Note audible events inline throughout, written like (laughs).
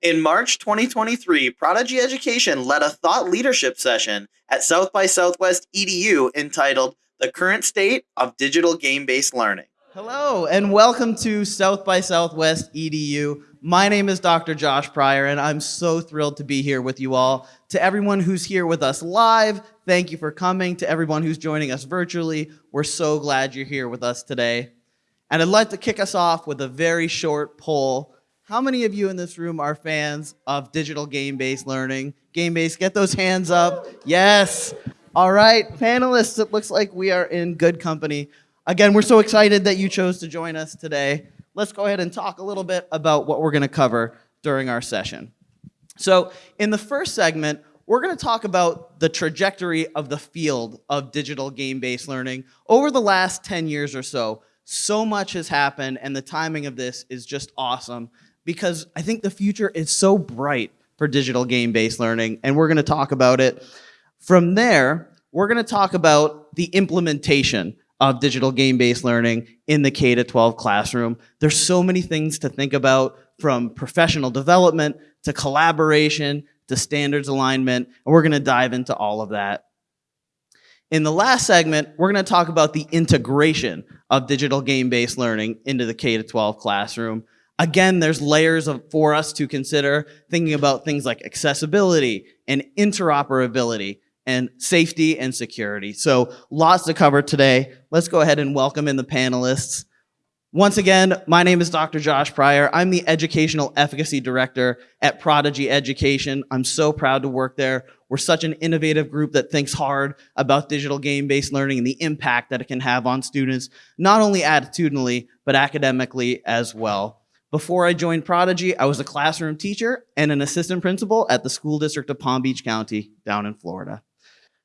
In March 2023, Prodigy Education led a thought leadership session at South by Southwest EDU entitled The Current State of Digital Game Based Learning. Hello, and welcome to South by Southwest EDU. My name is Dr. Josh Pryor, and I'm so thrilled to be here with you all. To everyone who's here with us live, thank you for coming. To everyone who's joining us virtually, we're so glad you're here with us today. And I'd like to kick us off with a very short poll. How many of you in this room are fans of digital game-based learning? Game-based, get those hands up. Yes. All right, panelists, it looks like we are in good company. Again, we're so excited that you chose to join us today. Let's go ahead and talk a little bit about what we're gonna cover during our session. So in the first segment, we're gonna talk about the trajectory of the field of digital game-based learning over the last 10 years or so. So much has happened and the timing of this is just awesome because I think the future is so bright for digital game-based learning, and we're gonna talk about it. From there, we're gonna talk about the implementation of digital game-based learning in the K-12 classroom. There's so many things to think about from professional development to collaboration to standards alignment, and we're gonna dive into all of that. In the last segment, we're gonna talk about the integration of digital game-based learning into the K-12 classroom. Again, there's layers of, for us to consider, thinking about things like accessibility and interoperability and safety and security. So lots to cover today. Let's go ahead and welcome in the panelists. Once again, my name is Dr. Josh Pryor. I'm the Educational Efficacy Director at Prodigy Education. I'm so proud to work there. We're such an innovative group that thinks hard about digital game-based learning and the impact that it can have on students, not only attitudinally, but academically as well. Before I joined Prodigy, I was a classroom teacher and an assistant principal at the school district of Palm Beach County down in Florida.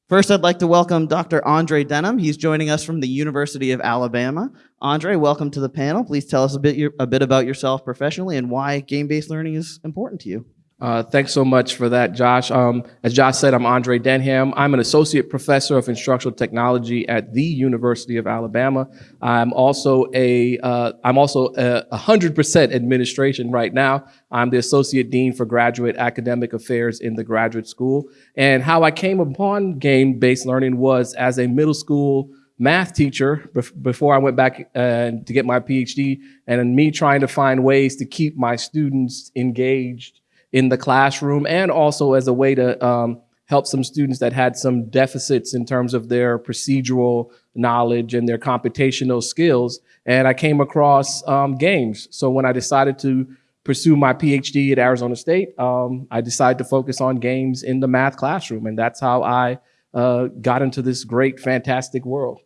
First, I'd like to welcome Dr. Andre Denham. He's joining us from the University of Alabama. Andre, welcome to the panel. Please tell us a bit, a bit about yourself professionally and why game-based learning is important to you. Uh, thanks so much for that, Josh. Um, as Josh said, I'm Andre Denham. I'm an associate professor of instructional technology at the University of Alabama. I'm also a uh, I'm also a 100% administration right now. I'm the associate dean for graduate academic affairs in the graduate school. And how I came upon game-based learning was as a middle school math teacher before I went back uh, to get my PhD, and me trying to find ways to keep my students engaged in the classroom and also as a way to um, help some students that had some deficits in terms of their procedural knowledge and their computational skills. And I came across um, games. So when I decided to pursue my PhD at Arizona State, um, I decided to focus on games in the math classroom. And that's how I uh, got into this great, fantastic world.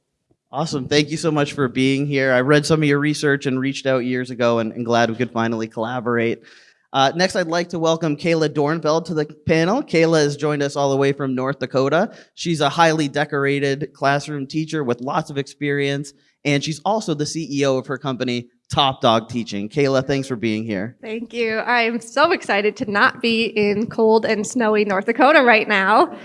Awesome. Thank you so much for being here. I read some of your research and reached out years ago and, and glad we could finally collaborate. Uh, next, I'd like to welcome Kayla Dornfeld to the panel. Kayla has joined us all the way from North Dakota. She's a highly decorated classroom teacher with lots of experience, and she's also the CEO of her company, Top Dog Teaching. Kayla, thanks for being here. Thank you. I'm so excited to not be in cold and snowy North Dakota right now.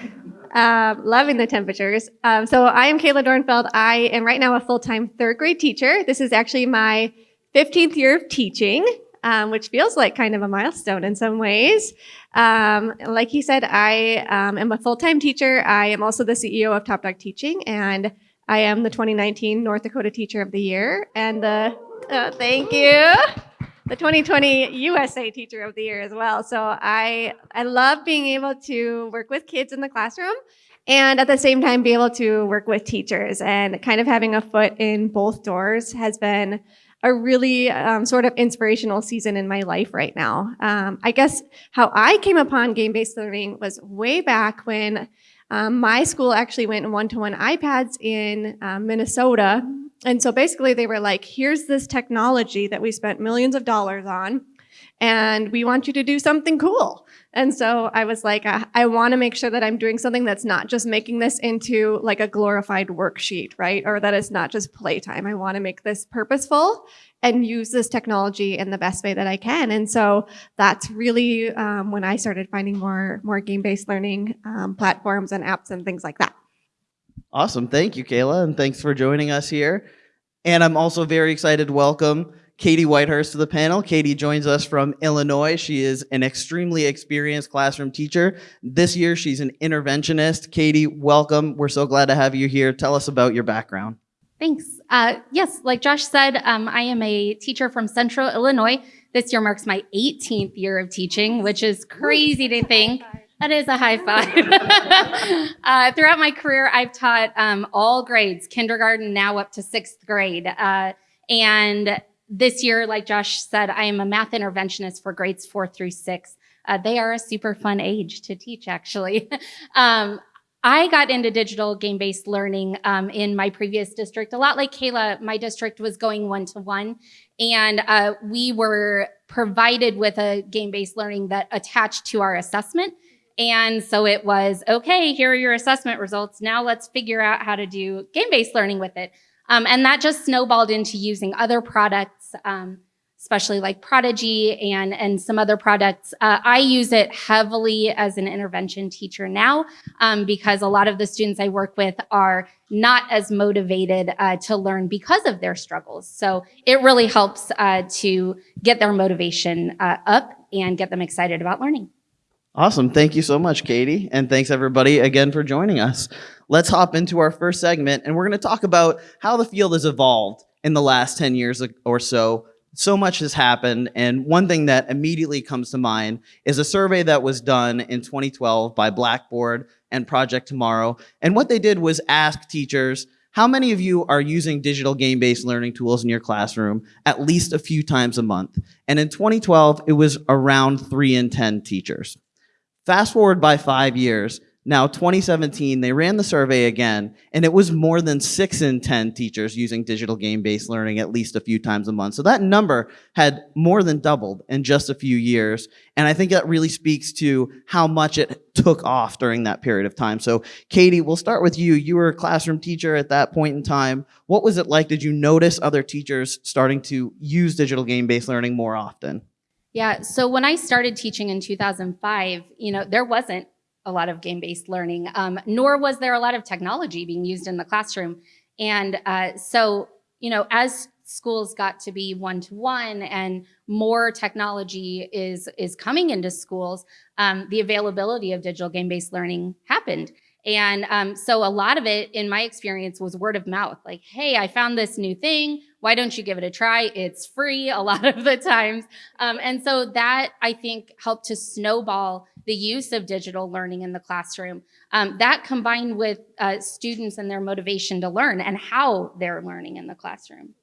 Uh, loving the temperatures. Um, so I am Kayla Dornfeld. I am right now a full-time third grade teacher. This is actually my 15th year of teaching um, which feels like kind of a milestone in some ways. Um, like he said, I um, am a full-time teacher. I am also the CEO of Top Dog Teaching, and I am the 2019 North Dakota Teacher of the Year, and the, uh, thank you, the 2020 USA Teacher of the Year as well. So I, I love being able to work with kids in the classroom and at the same time be able to work with teachers and kind of having a foot in both doors has been a really um, sort of inspirational season in my life right now. Um, I guess how I came upon game-based learning was way back when um, my school actually went one-to-one -one iPads in um, Minnesota. And so basically they were like, here's this technology that we spent millions of dollars on, and we want you to do something cool. And so I was like, I, I want to make sure that I'm doing something that's not just making this into like a glorified worksheet, right? Or that it's not just playtime. I want to make this purposeful and use this technology in the best way that I can. And so that's really um, when I started finding more, more game-based learning um, platforms and apps and things like that. Awesome. Thank you, Kayla. And thanks for joining us here. And I'm also very excited to welcome Katie Whitehurst to the panel. Katie joins us from Illinois. She is an extremely experienced classroom teacher. This year, she's an interventionist. Katie, welcome. We're so glad to have you here. Tell us about your background. Thanks. Uh, yes, like Josh said, um, I am a teacher from Central Illinois. This year marks my 18th year of teaching, which is crazy to think. That is a high five. (laughs) uh, throughout my career, I've taught um, all grades, kindergarten now up to sixth grade. Uh, and this year, like Josh said, I am a math interventionist for grades four through six. Uh, they are a super fun age to teach, actually. (laughs) um, I got into digital game-based learning um, in my previous district. A lot like Kayla, my district was going one-to-one, and uh, we were provided with a game-based learning that attached to our assessment. And so it was, okay, here are your assessment results. Now let's figure out how to do game-based learning with it. Um, and that just snowballed into using other products, um, especially like Prodigy and, and some other products. Uh, I use it heavily as an intervention teacher now um, because a lot of the students I work with are not as motivated uh, to learn because of their struggles. So it really helps uh, to get their motivation uh, up and get them excited about learning. Awesome. Thank you so much, Katie. And thanks everybody again for joining us. Let's hop into our first segment and we're going to talk about how the field has evolved in the last 10 years or so. So much has happened. And one thing that immediately comes to mind is a survey that was done in 2012 by Blackboard and Project Tomorrow. And what they did was ask teachers, how many of you are using digital game-based learning tools in your classroom at least a few times a month? And in 2012, it was around three in 10 teachers. Fast forward by five years, now 2017, they ran the survey again, and it was more than six in 10 teachers using digital game-based learning at least a few times a month. So that number had more than doubled in just a few years. And I think that really speaks to how much it took off during that period of time. So Katie, we'll start with you. You were a classroom teacher at that point in time. What was it like? Did you notice other teachers starting to use digital game-based learning more often? Yeah, so when I started teaching in 2005, you know, there wasn't a lot of game-based learning, um, nor was there a lot of technology being used in the classroom. And uh, so, you know, as schools got to be one-to-one -one and more technology is, is coming into schools, um, the availability of digital game-based learning happened. And um, so a lot of it, in my experience, was word of mouth. Like, hey, I found this new thing. Why don't you give it a try? It's free a lot of the times. Um, and so that, I think, helped to snowball the use of digital learning in the classroom. Um, that combined with uh, students and their motivation to learn and how they're learning in the classroom.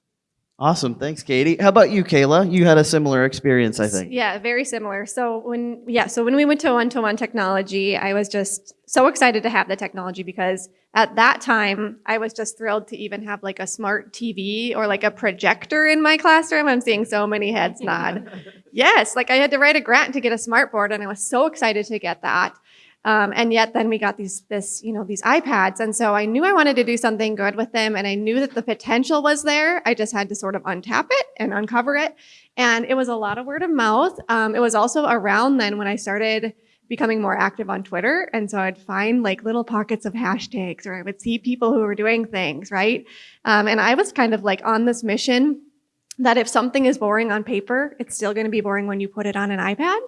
Awesome. Thanks, Katie. How about you, Kayla? You had a similar experience, I think. Yeah, very similar. So when yeah, so when we went to one-to-one technology, I was just so excited to have the technology because at that time, I was just thrilled to even have like a smart TV or like a projector in my classroom. I'm seeing so many heads nod. (laughs) yes, like I had to write a grant to get a smart board and I was so excited to get that. Um, and yet then we got these, this, you know, these iPads. And so I knew I wanted to do something good with them and I knew that the potential was there. I just had to sort of untap it and uncover it. And it was a lot of word of mouth. Um, it was also around then when I started becoming more active on Twitter. And so I'd find like little pockets of hashtags or I would see people who were doing things, right? Um, and I was kind of like on this mission that if something is boring on paper, it's still going to be boring when you put it on an iPad.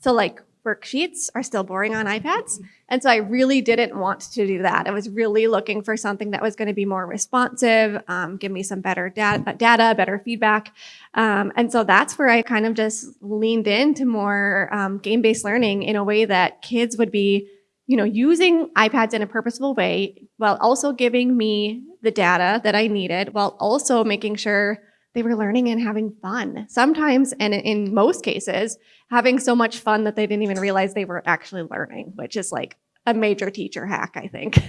So like worksheets are still boring on iPads. And so I really didn't want to do that. I was really looking for something that was going to be more responsive, um, give me some better data, data better feedback. Um, and so that's where I kind of just leaned into more um, game-based learning in a way that kids would be, you know, using iPads in a purposeful way while also giving me the data that I needed while also making sure they were learning and having fun. Sometimes, and in most cases, having so much fun that they didn't even realize they were actually learning, which is like a major teacher hack, I think.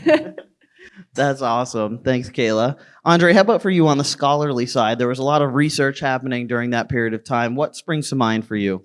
(laughs) That's awesome. Thanks, Kayla. Andre, how about for you on the scholarly side? There was a lot of research happening during that period of time. What springs to mind for you?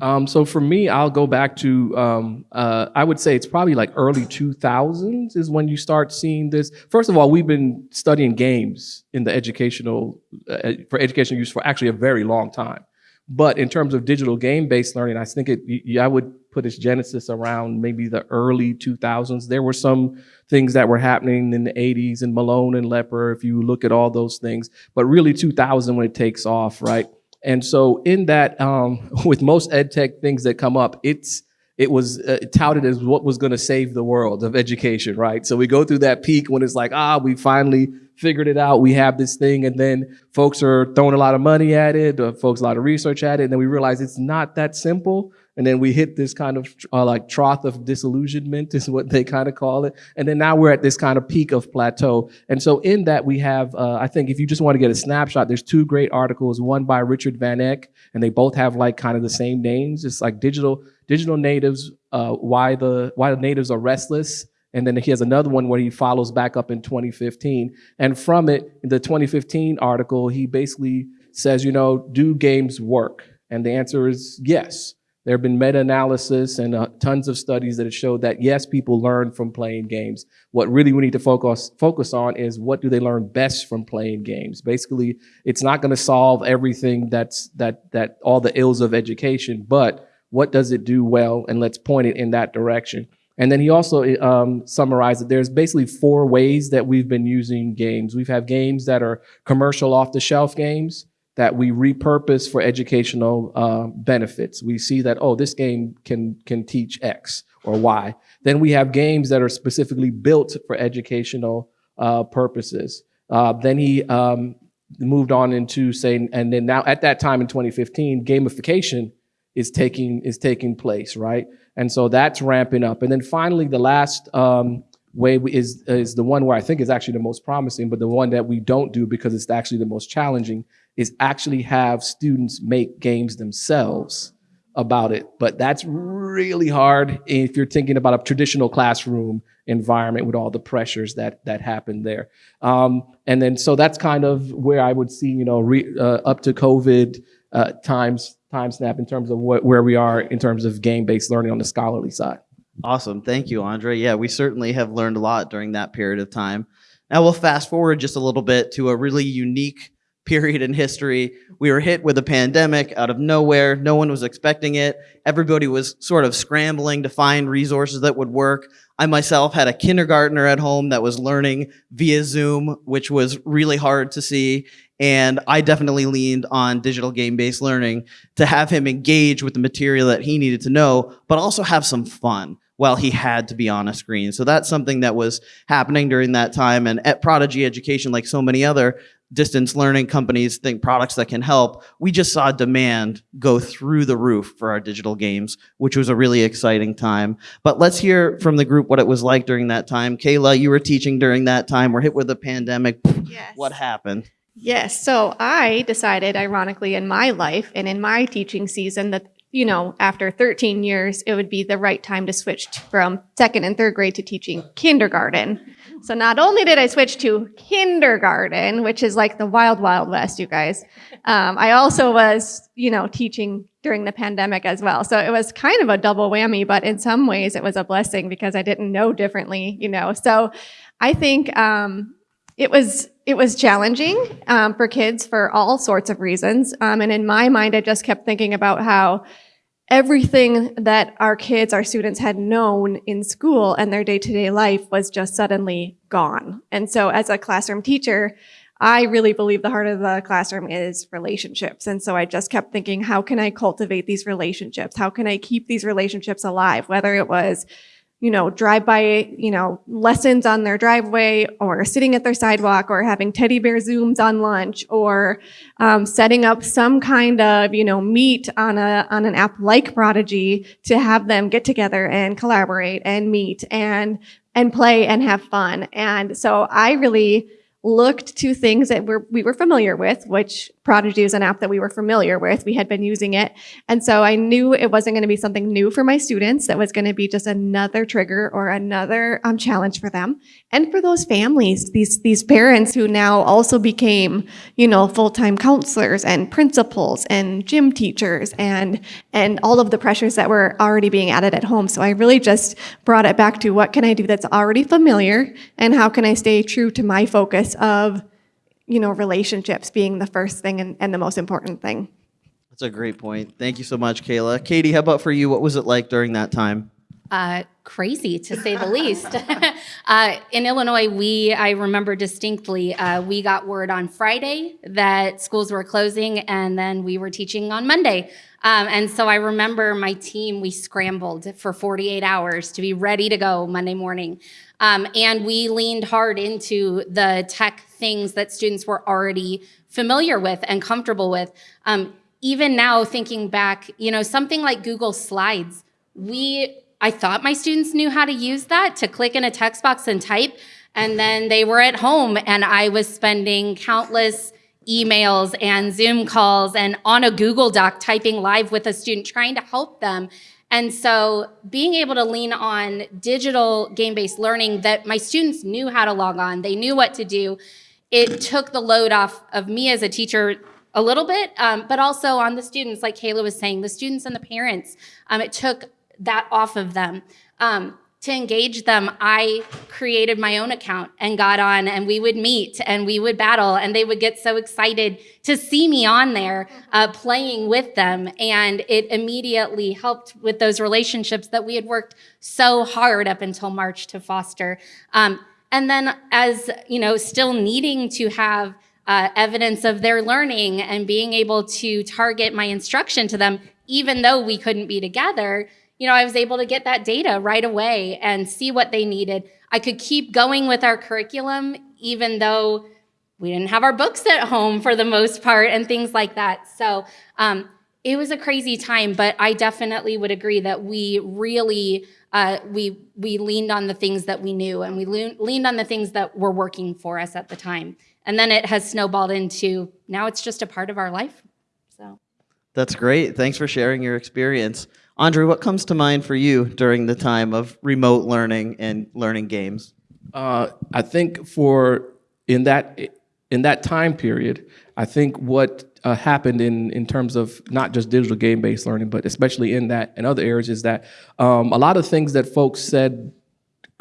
Um, so for me, I'll go back to, um, uh, I would say it's probably like early 2000s is when you start seeing this. First of all, we've been studying games in the educational, uh, for educational use for actually a very long time. But in terms of digital game-based learning, I think it, I would put its genesis around maybe the early 2000s. There were some things that were happening in the 80s and Malone and Lepper, if you look at all those things, but really 2000 when it takes off, right? And so in that, um, (laughs) with most ed tech things that come up, it's it was uh, touted as what was going to save the world of education, right? So we go through that peak when it's like, ah, we finally figured it out. We have this thing, and then folks are throwing a lot of money at it, folks a lot of research at it, and then we realize it's not that simple. And then we hit this kind of uh, like trough of disillusionment is what they kind of call it. And then now we're at this kind of peak of plateau. And so in that we have, uh, I think if you just want to get a snapshot, there's two great articles, one by Richard Van Eck, and they both have like kind of the same names. It's like digital, digital natives, uh, why the, why the natives are restless. And then he has another one where he follows back up in 2015. And from it, the 2015 article, he basically says, you know, do games work? And the answer is yes. There have been meta-analysis and uh, tons of studies that have showed that yes, people learn from playing games. What really we need to focus focus on is what do they learn best from playing games. Basically, it's not going to solve everything that's that that all the ills of education, but what does it do well, and let's point it in that direction. And then he also um, summarized that there's basically four ways that we've been using games. We've had games that are commercial off-the-shelf games that we repurpose for educational uh, benefits. We see that, oh, this game can, can teach X or Y. Then we have games that are specifically built for educational uh, purposes. Uh, then he um, moved on into saying, and then now at that time in 2015, gamification is taking, is taking place, right? And so that's ramping up. And then finally, the last um, way is, is the one where I think is actually the most promising, but the one that we don't do because it's actually the most challenging is actually have students make games themselves about it. But that's really hard if you're thinking about a traditional classroom environment with all the pressures that that happen there. Um, and then so that's kind of where I would see, you know, re, uh, up to COVID uh, times time snap in terms of what, where we are in terms of game-based learning on the scholarly side. Awesome. Thank you, Andre. Yeah, we certainly have learned a lot during that period of time. Now we'll fast forward just a little bit to a really unique period in history. We were hit with a pandemic out of nowhere. No one was expecting it. Everybody was sort of scrambling to find resources that would work. I myself had a kindergartner at home that was learning via Zoom, which was really hard to see. And I definitely leaned on digital game-based learning to have him engage with the material that he needed to know, but also have some fun while he had to be on a screen. So that's something that was happening during that time. And at Prodigy Education, like so many other distance learning companies think products that can help, we just saw demand go through the roof for our digital games, which was a really exciting time. But let's hear from the group what it was like during that time. Kayla, you were teaching during that time. We're hit with a pandemic. Yes. What happened? Yes. So I decided, ironically, in my life and in my teaching season, that, you know, after 13 years, it would be the right time to switch from second and third grade to teaching kindergarten. So not only did I switch to kindergarten, which is like the wild, wild west, you guys, um, I also was, you know, teaching during the pandemic as well. So it was kind of a double whammy, but in some ways it was a blessing because I didn't know differently, you know. So I think um, it was it was challenging um, for kids for all sorts of reasons. Um, and in my mind, I just kept thinking about how everything that our kids, our students had known in school and their day-to-day life was just suddenly gone. And so as a classroom teacher, I really believe the heart of the classroom is relationships. And so I just kept thinking, how can I cultivate these relationships? How can I keep these relationships alive? Whether it was you know, drive by, you know, lessons on their driveway or sitting at their sidewalk or having teddy bear zooms on lunch or um, setting up some kind of, you know, meet on a, on an app like Prodigy to have them get together and collaborate and meet and, and play and have fun. And so I really looked to things that we're, we were familiar with, which Prodigy is an app that we were familiar with. We had been using it. And so I knew it wasn't going to be something new for my students. That was going to be just another trigger or another um, challenge for them. And for those families, these, these parents who now also became, you know, full-time counselors and principals and gym teachers and, and all of the pressures that were already being added at home. So I really just brought it back to what can I do that's already familiar and how can I stay true to my focus of you know, relationships being the first thing and, and the most important thing. That's a great point. Thank you so much, Kayla. Katie, how about for you? What was it like during that time? Uh, crazy to say the least. (laughs) uh, in Illinois, we, I remember distinctly, uh, we got word on Friday that schools were closing and then we were teaching on Monday. Um, and so I remember my team, we scrambled for 48 hours to be ready to go Monday morning. Um, and we leaned hard into the tech things that students were already familiar with and comfortable with. Um, even now, thinking back, you know, something like Google Slides, we I thought my students knew how to use that to click in a text box and type. And then they were at home and I was spending countless emails and Zoom calls and on a Google Doc typing live with a student trying to help them. And so being able to lean on digital game-based learning that my students knew how to log on, they knew what to do, it took the load off of me as a teacher a little bit, um, but also on the students, like Kayla was saying, the students and the parents. Um, it took that off of them. Um, to engage them, I created my own account and got on, and we would meet and we would battle, and they would get so excited to see me on there uh, playing with them. And it immediately helped with those relationships that we had worked so hard up until March to foster. Um, and then, as you know, still needing to have uh, evidence of their learning and being able to target my instruction to them, even though we couldn't be together you know, I was able to get that data right away and see what they needed. I could keep going with our curriculum, even though we didn't have our books at home for the most part and things like that. So um, it was a crazy time, but I definitely would agree that we really, uh, we, we leaned on the things that we knew and we leaned on the things that were working for us at the time. And then it has snowballed into now it's just a part of our life. So That's great. Thanks for sharing your experience. Andre, what comes to mind for you during the time of remote learning and learning games? Uh, I think for in that in that time period, I think what uh, happened in in terms of not just digital game based learning, but especially in that and other areas, is that um, a lot of things that folks said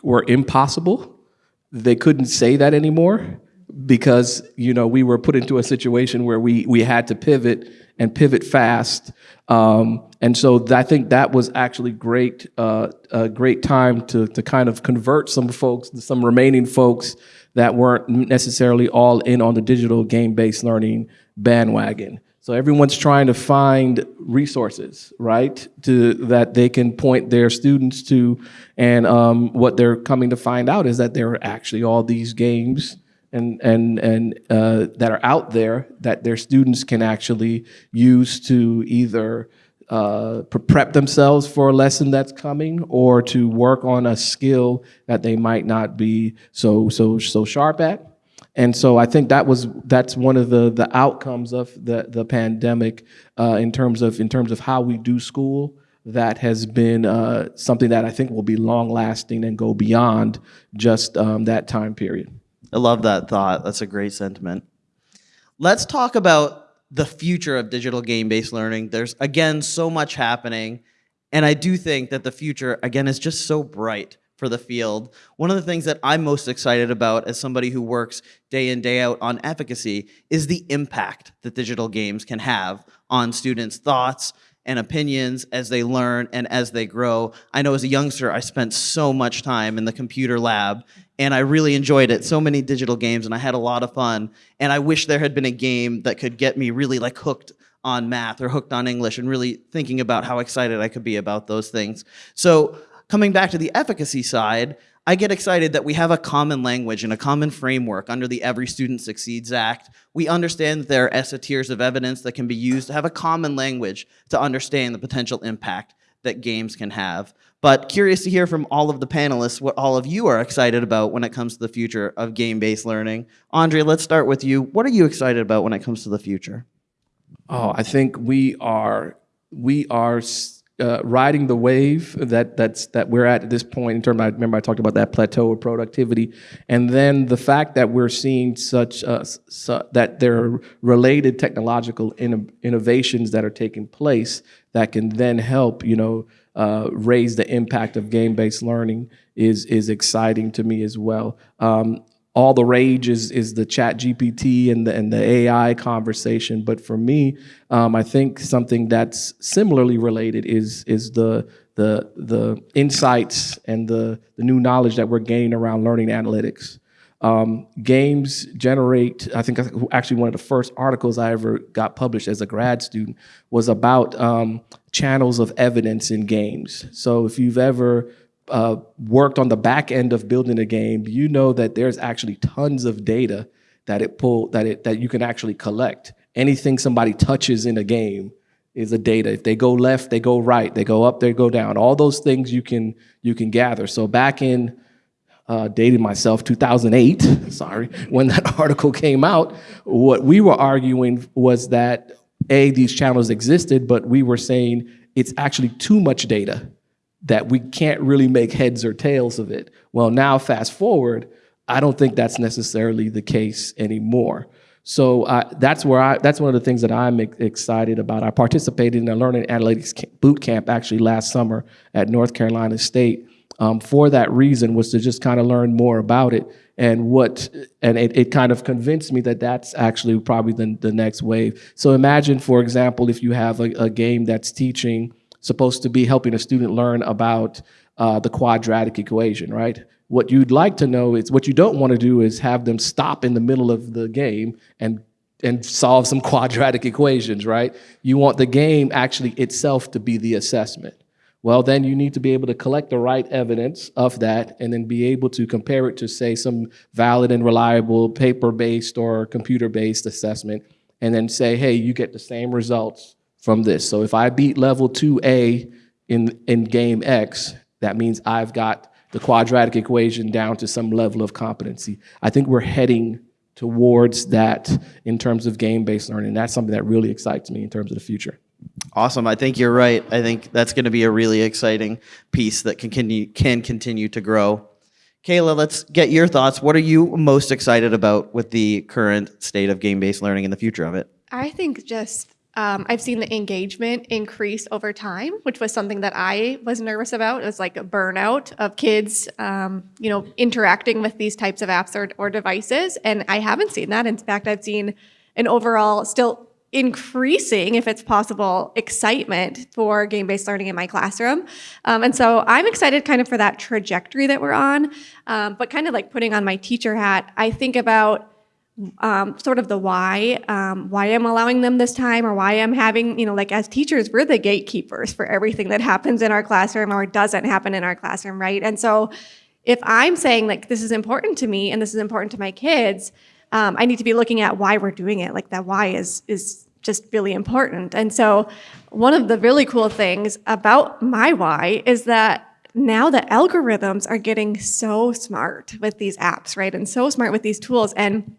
were impossible, they couldn't say that anymore because you know we were put into a situation where we we had to pivot and pivot fast. Um, and so I think that was actually great, uh, a great time to, to kind of convert some folks, some remaining folks that weren't necessarily all in on the digital game-based learning bandwagon. So everyone's trying to find resources, right, to that they can point their students to, and um, what they're coming to find out is that there are actually all these games and and and uh, that are out there that their students can actually use to either uh, prep themselves for a lesson that's coming or to work on a skill that they might not be so so so sharp at. And so I think that was that's one of the the outcomes of the the pandemic uh, in terms of in terms of how we do school. That has been uh, something that I think will be long lasting and go beyond just um, that time period. I love that thought. That's a great sentiment. Let's talk about the future of digital game-based learning. There's, again, so much happening. And I do think that the future, again, is just so bright for the field. One of the things that I'm most excited about as somebody who works day in, day out on efficacy is the impact that digital games can have on students' thoughts and opinions as they learn and as they grow. I know as a youngster, I spent so much time in the computer lab and I really enjoyed it. So many digital games, and I had a lot of fun. And I wish there had been a game that could get me really like hooked on math or hooked on English and really thinking about how excited I could be about those things. So coming back to the efficacy side, I get excited that we have a common language and a common framework under the Every Student Succeeds Act. We understand that there are ESSA tiers of evidence that can be used to have a common language to understand the potential impact that games can have. But curious to hear from all of the panelists what all of you are excited about when it comes to the future of game-based learning. Andre, let's start with you. What are you excited about when it comes to the future? Oh, I think we are we are uh, riding the wave that that's that we're at at this point in terms. I remember I talked about that plateau of productivity, and then the fact that we're seeing such uh, su that there are related technological in innovations that are taking place that can then help you know uh, raise the impact of game-based learning is is exciting to me as well. Um, all the rage is is the Chat GPT and the and the AI conversation. But for me, um, I think something that's similarly related is is the the the insights and the the new knowledge that we're gaining around learning analytics. Um, games generate, I think actually one of the first articles I ever got published as a grad student was about um, channels of evidence in games. So if you've ever uh, worked on the back end of building a game, you know that there's actually tons of data that it pull that it that you can actually collect. Anything somebody touches in a game is a data. If they go left, they go right. They go up, they go down. All those things you can you can gather. So back in uh, dated myself 2008. (laughs) Sorry, when that (laughs) article came out, what we were arguing was that a these channels existed, but we were saying it's actually too much data that we can't really make heads or tails of it. Well, now fast forward, I don't think that's necessarily the case anymore. So uh, that's where I, that's one of the things that I'm excited about. I participated in a learning analytics boot camp actually last summer at North Carolina State um, for that reason was to just kind of learn more about it and what and it, it kind of convinced me that that's actually probably the, the next wave. So imagine, for example, if you have a, a game that's teaching supposed to be helping a student learn about uh, the quadratic equation, right? What you'd like to know is what you don't want to do is have them stop in the middle of the game and and solve some (laughs) quadratic equations, right? You want the game actually itself to be the assessment. Well, then you need to be able to collect the right evidence of that and then be able to compare it to, say, some valid and reliable paper-based or computer-based assessment and then say, hey, you get the same results from this. So if I beat level 2A in, in game X, that means I've got the quadratic equation down to some level of competency. I think we're heading towards that in terms of game-based learning. That's something that really excites me in terms of the future. Awesome. I think you're right. I think that's going to be a really exciting piece that can continue, can continue to grow. Kayla, let's get your thoughts. What are you most excited about with the current state of game-based learning and the future of it? I think just um, I've seen the engagement increase over time, which was something that I was nervous about. It was like a burnout of kids, um, you know, interacting with these types of apps or, or devices. And I haven't seen that. In fact, I've seen an overall still increasing, if it's possible, excitement for game-based learning in my classroom. Um, and so I'm excited kind of for that trajectory that we're on. Um, but kind of like putting on my teacher hat, I think about um, sort of the why, um, why I'm allowing them this time or why I'm having, you know, like as teachers, we're the gatekeepers for everything that happens in our classroom or doesn't happen in our classroom, right? And so if I'm saying like, this is important to me and this is important to my kids, um, I need to be looking at why we're doing it. Like that why is, is just really important. And so one of the really cool things about my why is that now the algorithms are getting so smart with these apps, right? And so smart with these tools. And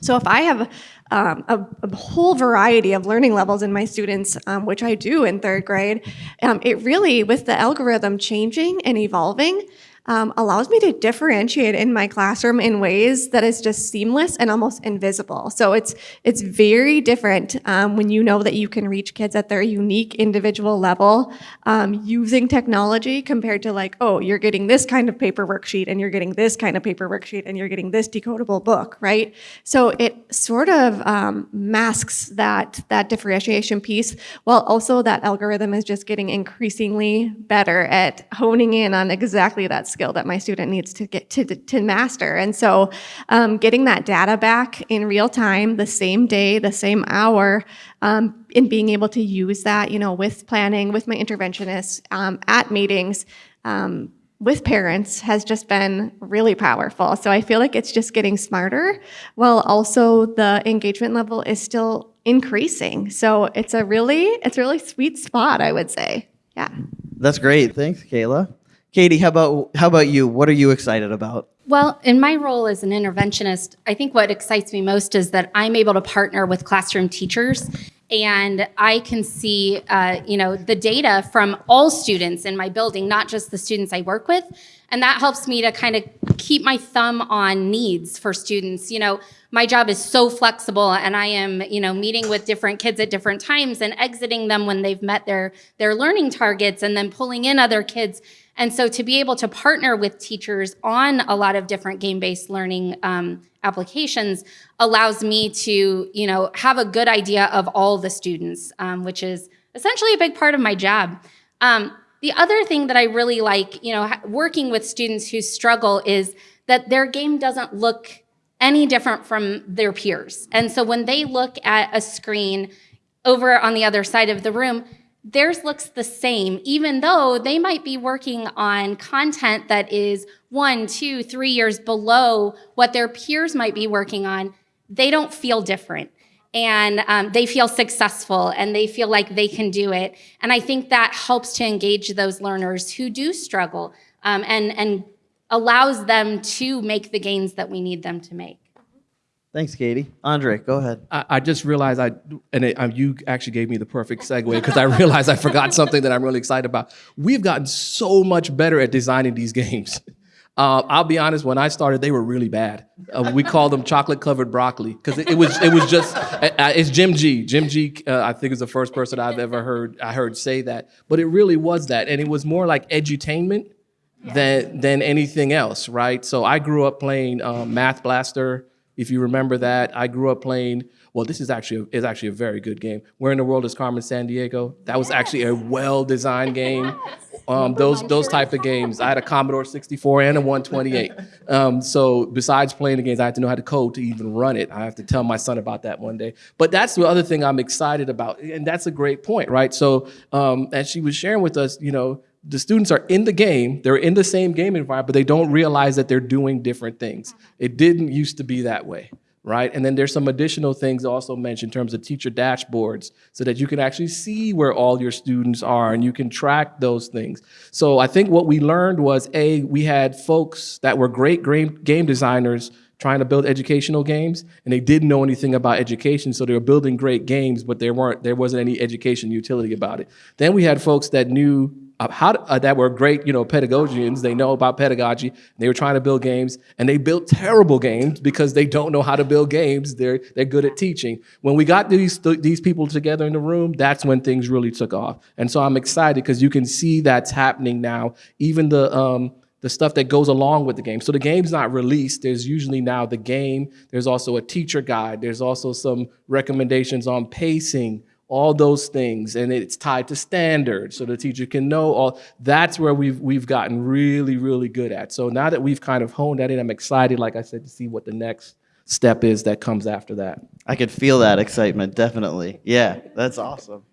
so if I have um, a, a, whole variety of learning levels in my students, um, which I do in third grade, um, it really, with the algorithm changing and evolving, um, allows me to differentiate in my classroom in ways that is just seamless and almost invisible. So it's it's very different um, when you know that you can reach kids at their unique individual level um, using technology compared to like, oh, you're getting this kind of paper worksheet and you're getting this kind of paper worksheet and you're getting this decodable book, right? So it sort of um, masks that, that differentiation piece while also that algorithm is just getting increasingly better at honing in on exactly that skill that my student needs to get to, to master. And so um, getting that data back in real time, the same day, the same hour, um, and being able to use that, you know, with planning, with my interventionists, um, at meetings, um, with parents has just been really powerful. So I feel like it's just getting smarter while also the engagement level is still increasing. So it's a really, it's a really sweet spot, I would say. Yeah. That's great. Thanks, Kayla. Katie, how about how about you? What are you excited about? Well, in my role as an interventionist, I think what excites me most is that I'm able to partner with classroom teachers and I can see, uh, you know, the data from all students in my building, not just the students I work with. And that helps me to kind of keep my thumb on needs for students. You know, my job is so flexible and I am, you know, meeting with different kids at different times and exiting them when they've met their, their learning targets and then pulling in other kids And so to be able to partner with teachers on a lot of different game-based learning um, applications allows me to, you know, have a good idea of all the students, um, which is essentially a big part of my job. Um, the other thing that I really like, you know, working with students who struggle is that their game doesn't look any different from their peers. And so when they look at a screen over on the other side of the room, theirs looks the same, even though they might be working on content that is one, two, three years below what their peers might be working on. They don't feel different and um, they feel successful and they feel like they can do it. And I think that helps to engage those learners who do struggle um, and, and allows them to make the gains that we need them to make. Thanks, Katie. Andre, go ahead. I, I just realized I, and it, um, you actually gave me the perfect segue because I realized I forgot something that I'm really excited about. We've gotten so much better at designing these games. (laughs) Uh, I'll be honest. When I started, they were really bad. Uh, we called them chocolate covered broccoli because it, it, was it was just uh, uh, it's Jim Gee. Jim Gee. Uh, I think is the first person I've ever heard I heard say that. But it really was that, and it was more like edutainment than than anything else, right? So I grew up playing um, Math Blaster. If you remember that, I grew up playing. Well, this is actually a, is actually a very good game. Where in the world is Carmen Sandiego? That was actually a well designed game. Um, those those type of games. I had a Commodore 64 and a 128. Um, so besides playing the games, I had to know how to code to even run it. I have to tell my son about that one day. But that's the other thing I'm excited about, and that's a great point, right? So um, as she was sharing with us, you know, the students are in the game, they're in the same game environment, but they don't realize that they're doing different things. It didn't used to be that way right? And then there's some additional things also mentioned in terms of teacher dashboards so that you can actually see where all your students are and you can track those things. So I think what we learned was, A, we had folks that were great game designers trying to build educational games and they didn't know anything about education so they were building great games but there weren't there wasn't any education utility about it then we had folks that knew uh, how uh, that were great, you know, pedagogians. They know about pedagogy. They were trying to build games, and they built terrible games because they don't know how to build games. They're they're good at teaching. When we got these th these people together in the room, that's when things really took off. And so I'm excited because you can see that's happening now. Even the um, the stuff that goes along with the game. So the game's not released. There's usually now the game. There's also a teacher guide. There's also some recommendations on pacing all those things and it's tied to standards so the teacher can know all that's where we've we've gotten really really good at so now that we've kind of honed that in i'm excited like i said to see what the next step is that comes after that I could feel that excitement, definitely. Yeah, that's awesome.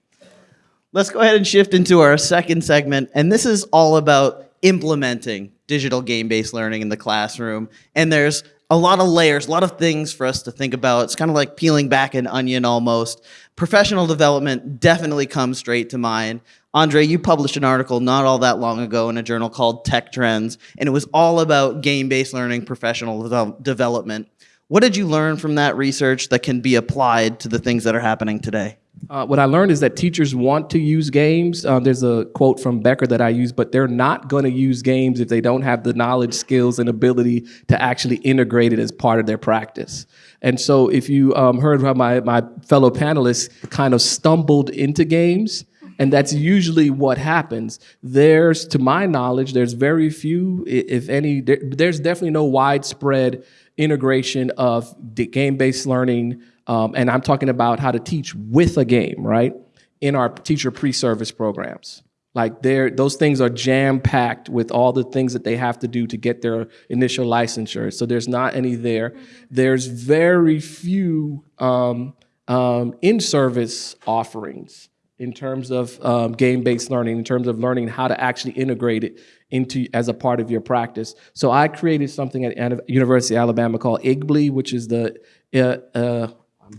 Let's go ahead and shift into our second segment, and this is all about implementing digital game-based learning in the classroom. And there's a lot of layers, a lot of things for us to think about. It's kind of like peeling back an onion almost. Professional development definitely comes straight to mind. Andre, you published an article not all that long ago in a journal called TechTrends, and it was all about game-based learning professional de development. What did you learn from that research that can be applied to the things that are happening today? Uh, what I learned is that teachers want to use games. Uh, there's a quote from Becker that I use, but they're not going to use games if they don't have the knowledge, skills, and ability to actually integrate it as part of their practice. And so if you um, heard how my, my fellow panelists kind of stumbled into games, and that's usually what happens. There's, to my knowledge, there's very few, if any, there, there's definitely no widespread integration of game-based learning, um, and I'm talking about how to teach with a game, right? In our teacher pre-service programs. Like there, those things are jam-packed with all the things that they have to do to get their initial licensure. So there's not any there. There's very few um, um, in-service offerings in terms of um, game-based learning, in terms of learning how to actually integrate it into as a part of your practice. So I created something at University of Alabama called IGBLI, which is the uh, uh,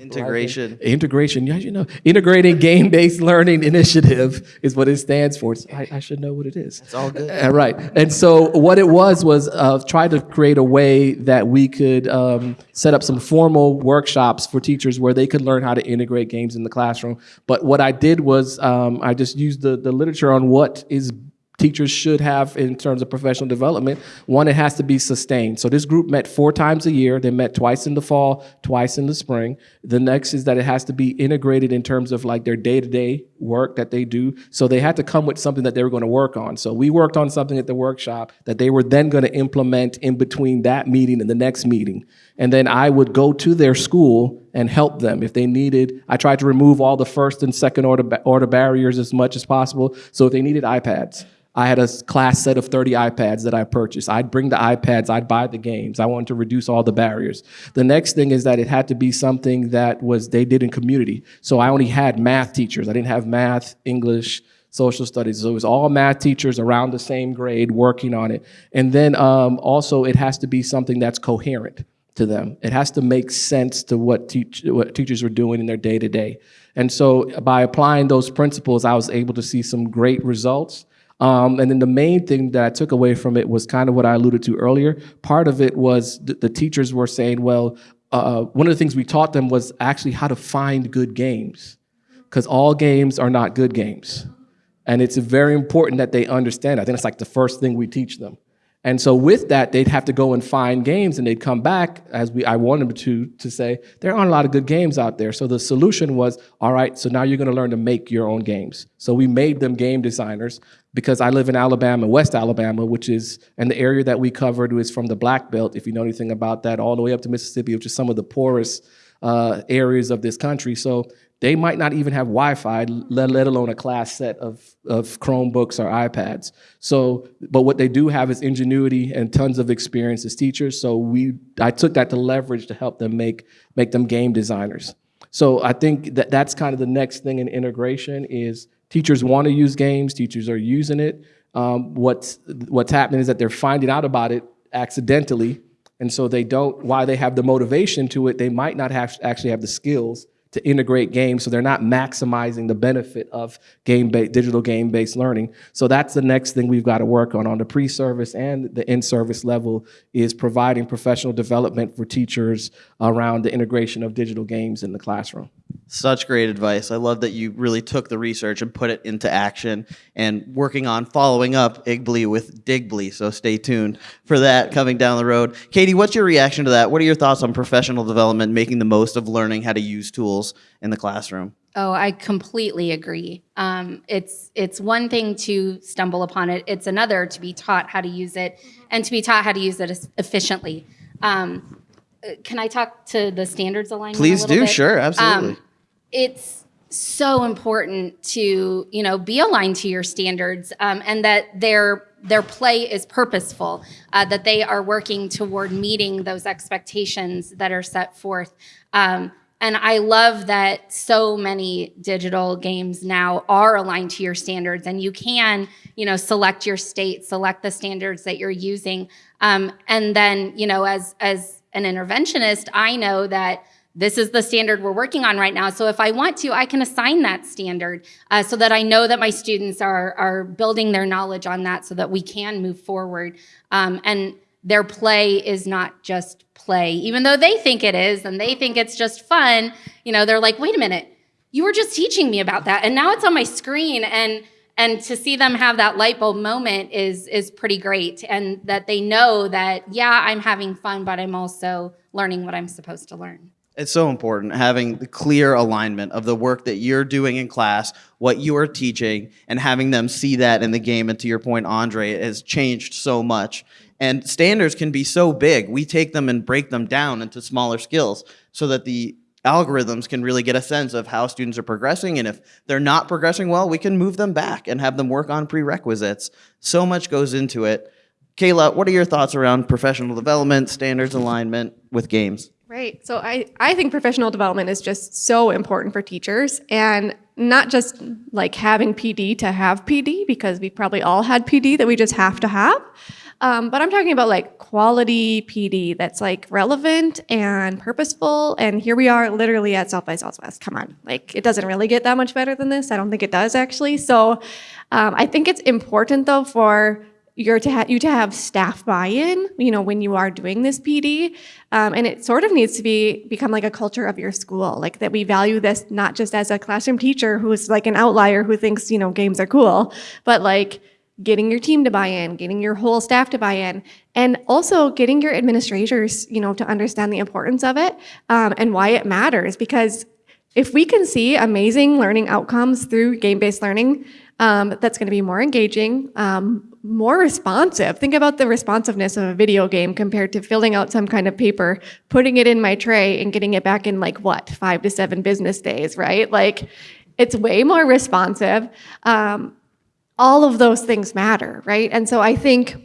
Integration. Integration, yeah, you know, integrating game-based learning initiative is what it stands for. I, I, should know what it is. It's all good. Uh, right. And so what it was was uh, try to create a way that we could um, set up some formal workshops for teachers where they could learn how to integrate games in the classroom. But what I did was um, I just used the, the literature on what is teachers should have in terms of professional development. One, it has to be sustained. So this group met four times a year. They met twice in the fall, twice in the spring. The next is that it has to be integrated in terms of like their day-to-day work that they do. So they had to come with something that they were going to work on. So we worked on something at the workshop that they were then going to implement in between that meeting and the next meeting. And then I would go to their school and help them if they needed. I tried to remove all the first and second order, order barriers as much as possible. So if they needed iPads, I had a class set of 30 iPads that I purchased. I'd bring the iPads, I'd buy the games. I wanted to reduce all the barriers. The next thing is that it had to be something that was they did in community. So I only had math teachers. I didn't have math, English, social studies. So it was all math teachers around the same grade working on it. And then um, also it has to be something that's coherent to them. It has to make sense to what, teach, what teachers were doing in their day to day. And so by applying those principles, I was able to see some great results. Um, and then the main thing that I took away from it was kind of what I alluded to earlier. Part of it was th- the teachers were saying, well, uh, one of the things we taught them was actually how to find good games, because all games are not good games. And it's very important that they understand. I think it's like the first thing we teach them. And so with that, they'd have to go and find games, and they'd come back as we I wanted them to to say there aren't a lot of good games out there. So the solution was, all right, so now you're going to learn to make your own games. So we made them game designers because I live in Alabama, West Alabama, which is and the area that we covered was from the Black Belt, if you know anything about that, all the way up to Mississippi, which is some of the poorest uh, areas of this country. So they might not even have Wi-Fi, let, let alone a class set of, of Chromebooks or iPads. So, but what they do have is ingenuity and tons of experience as teachers. So we, I took that to leverage to help them make, make them game designers. So I think that that's kind of the next thing in integration is teachers want to use games, teachers are using it. Um, what's, what's happening is that they're finding out about it accidentally and so they don't, while they have the motivation to it, they might not have actually have the skills to integrate games, so they're not maximizing the benefit of game based digital game based learning. So that's the next thing we've got to work on on the pre-service and the in-service level is providing professional development for teachers around the integration of digital games in the classroom. Such great advice. I love that you really took the research and put it into action and working on following up Igbly with Digbly. So stay tuned for that coming down the road. Katie, what's your reaction to that? What are your thoughts on professional development, making the most of learning how to use tools in the classroom? Oh, I completely agree. Um, it's it's one thing to stumble upon it; it's another to be taught how to use it and to be taught how to use it efficiently. Um, can I talk to the standards alignment? Please do. bit? Sure. Absolutely. Um, it's so important to you know be aligned to your standards um, and that their their play is purposeful uh, that they are working toward meeting those expectations that are set forth um, and i love that so many digital games now are aligned to your standards and you can you know select your state select the standards that you're using um, and then you know as as an interventionist i know that this is the standard we're working on right now. So if I want to, I can assign that standard uh, so that I know that my students are, are building their knowledge on that so that we can move forward. Um, and their play is not just play, even though they think it is and they think it's just fun. You know, they're like, wait a minute, you were just teaching me about that. And now it's on my screen. And and to see them have that light bulb moment is is pretty great and that they know that yeah i'm having fun but i'm also learning what i'm supposed to learn It's so important having the clear alignment of the work that you're doing in class, what you are teaching, and having them see that in the game. And to your point, Andre, it has changed so much. And standards can be so big. We take them and break them down into smaller skills so that the algorithms can really get a sense of how students are progressing. And if they're not progressing well, we can move them back and have them work on prerequisites. So much goes into it. Kayla, what are your thoughts around professional development, standards alignment with games? Right. So I, I think professional development is just so important for teachers and not just like having PD to have PD because we probably all had PD that we just have to have. Um, but I'm talking about like quality PD that's like relevant and purposeful. And here we are literally at South by Southwest. Come on. Like it doesn't really get that much better than this. I don't think it does actually. So um, I think it's important though for you're to you to have staff buy-in, you know, when you are doing this PD, um, and it sort of needs to be become like a culture of your school, like that we value this not just as a classroom teacher who's like an outlier who thinks you know games are cool, but like getting your team to buy in, getting your whole staff to buy in, and also getting your administrators, you know, to understand the importance of it um, and why it matters. Because if we can see amazing learning outcomes through game-based learning, um, that's going to be more engaging, um, more responsive. Think about the responsiveness of a video game compared to filling out some kind of paper, putting it in my tray, and getting it back in like what five to seven business days, right? Like, it's way more responsive. Um, all of those things matter, right? And so I think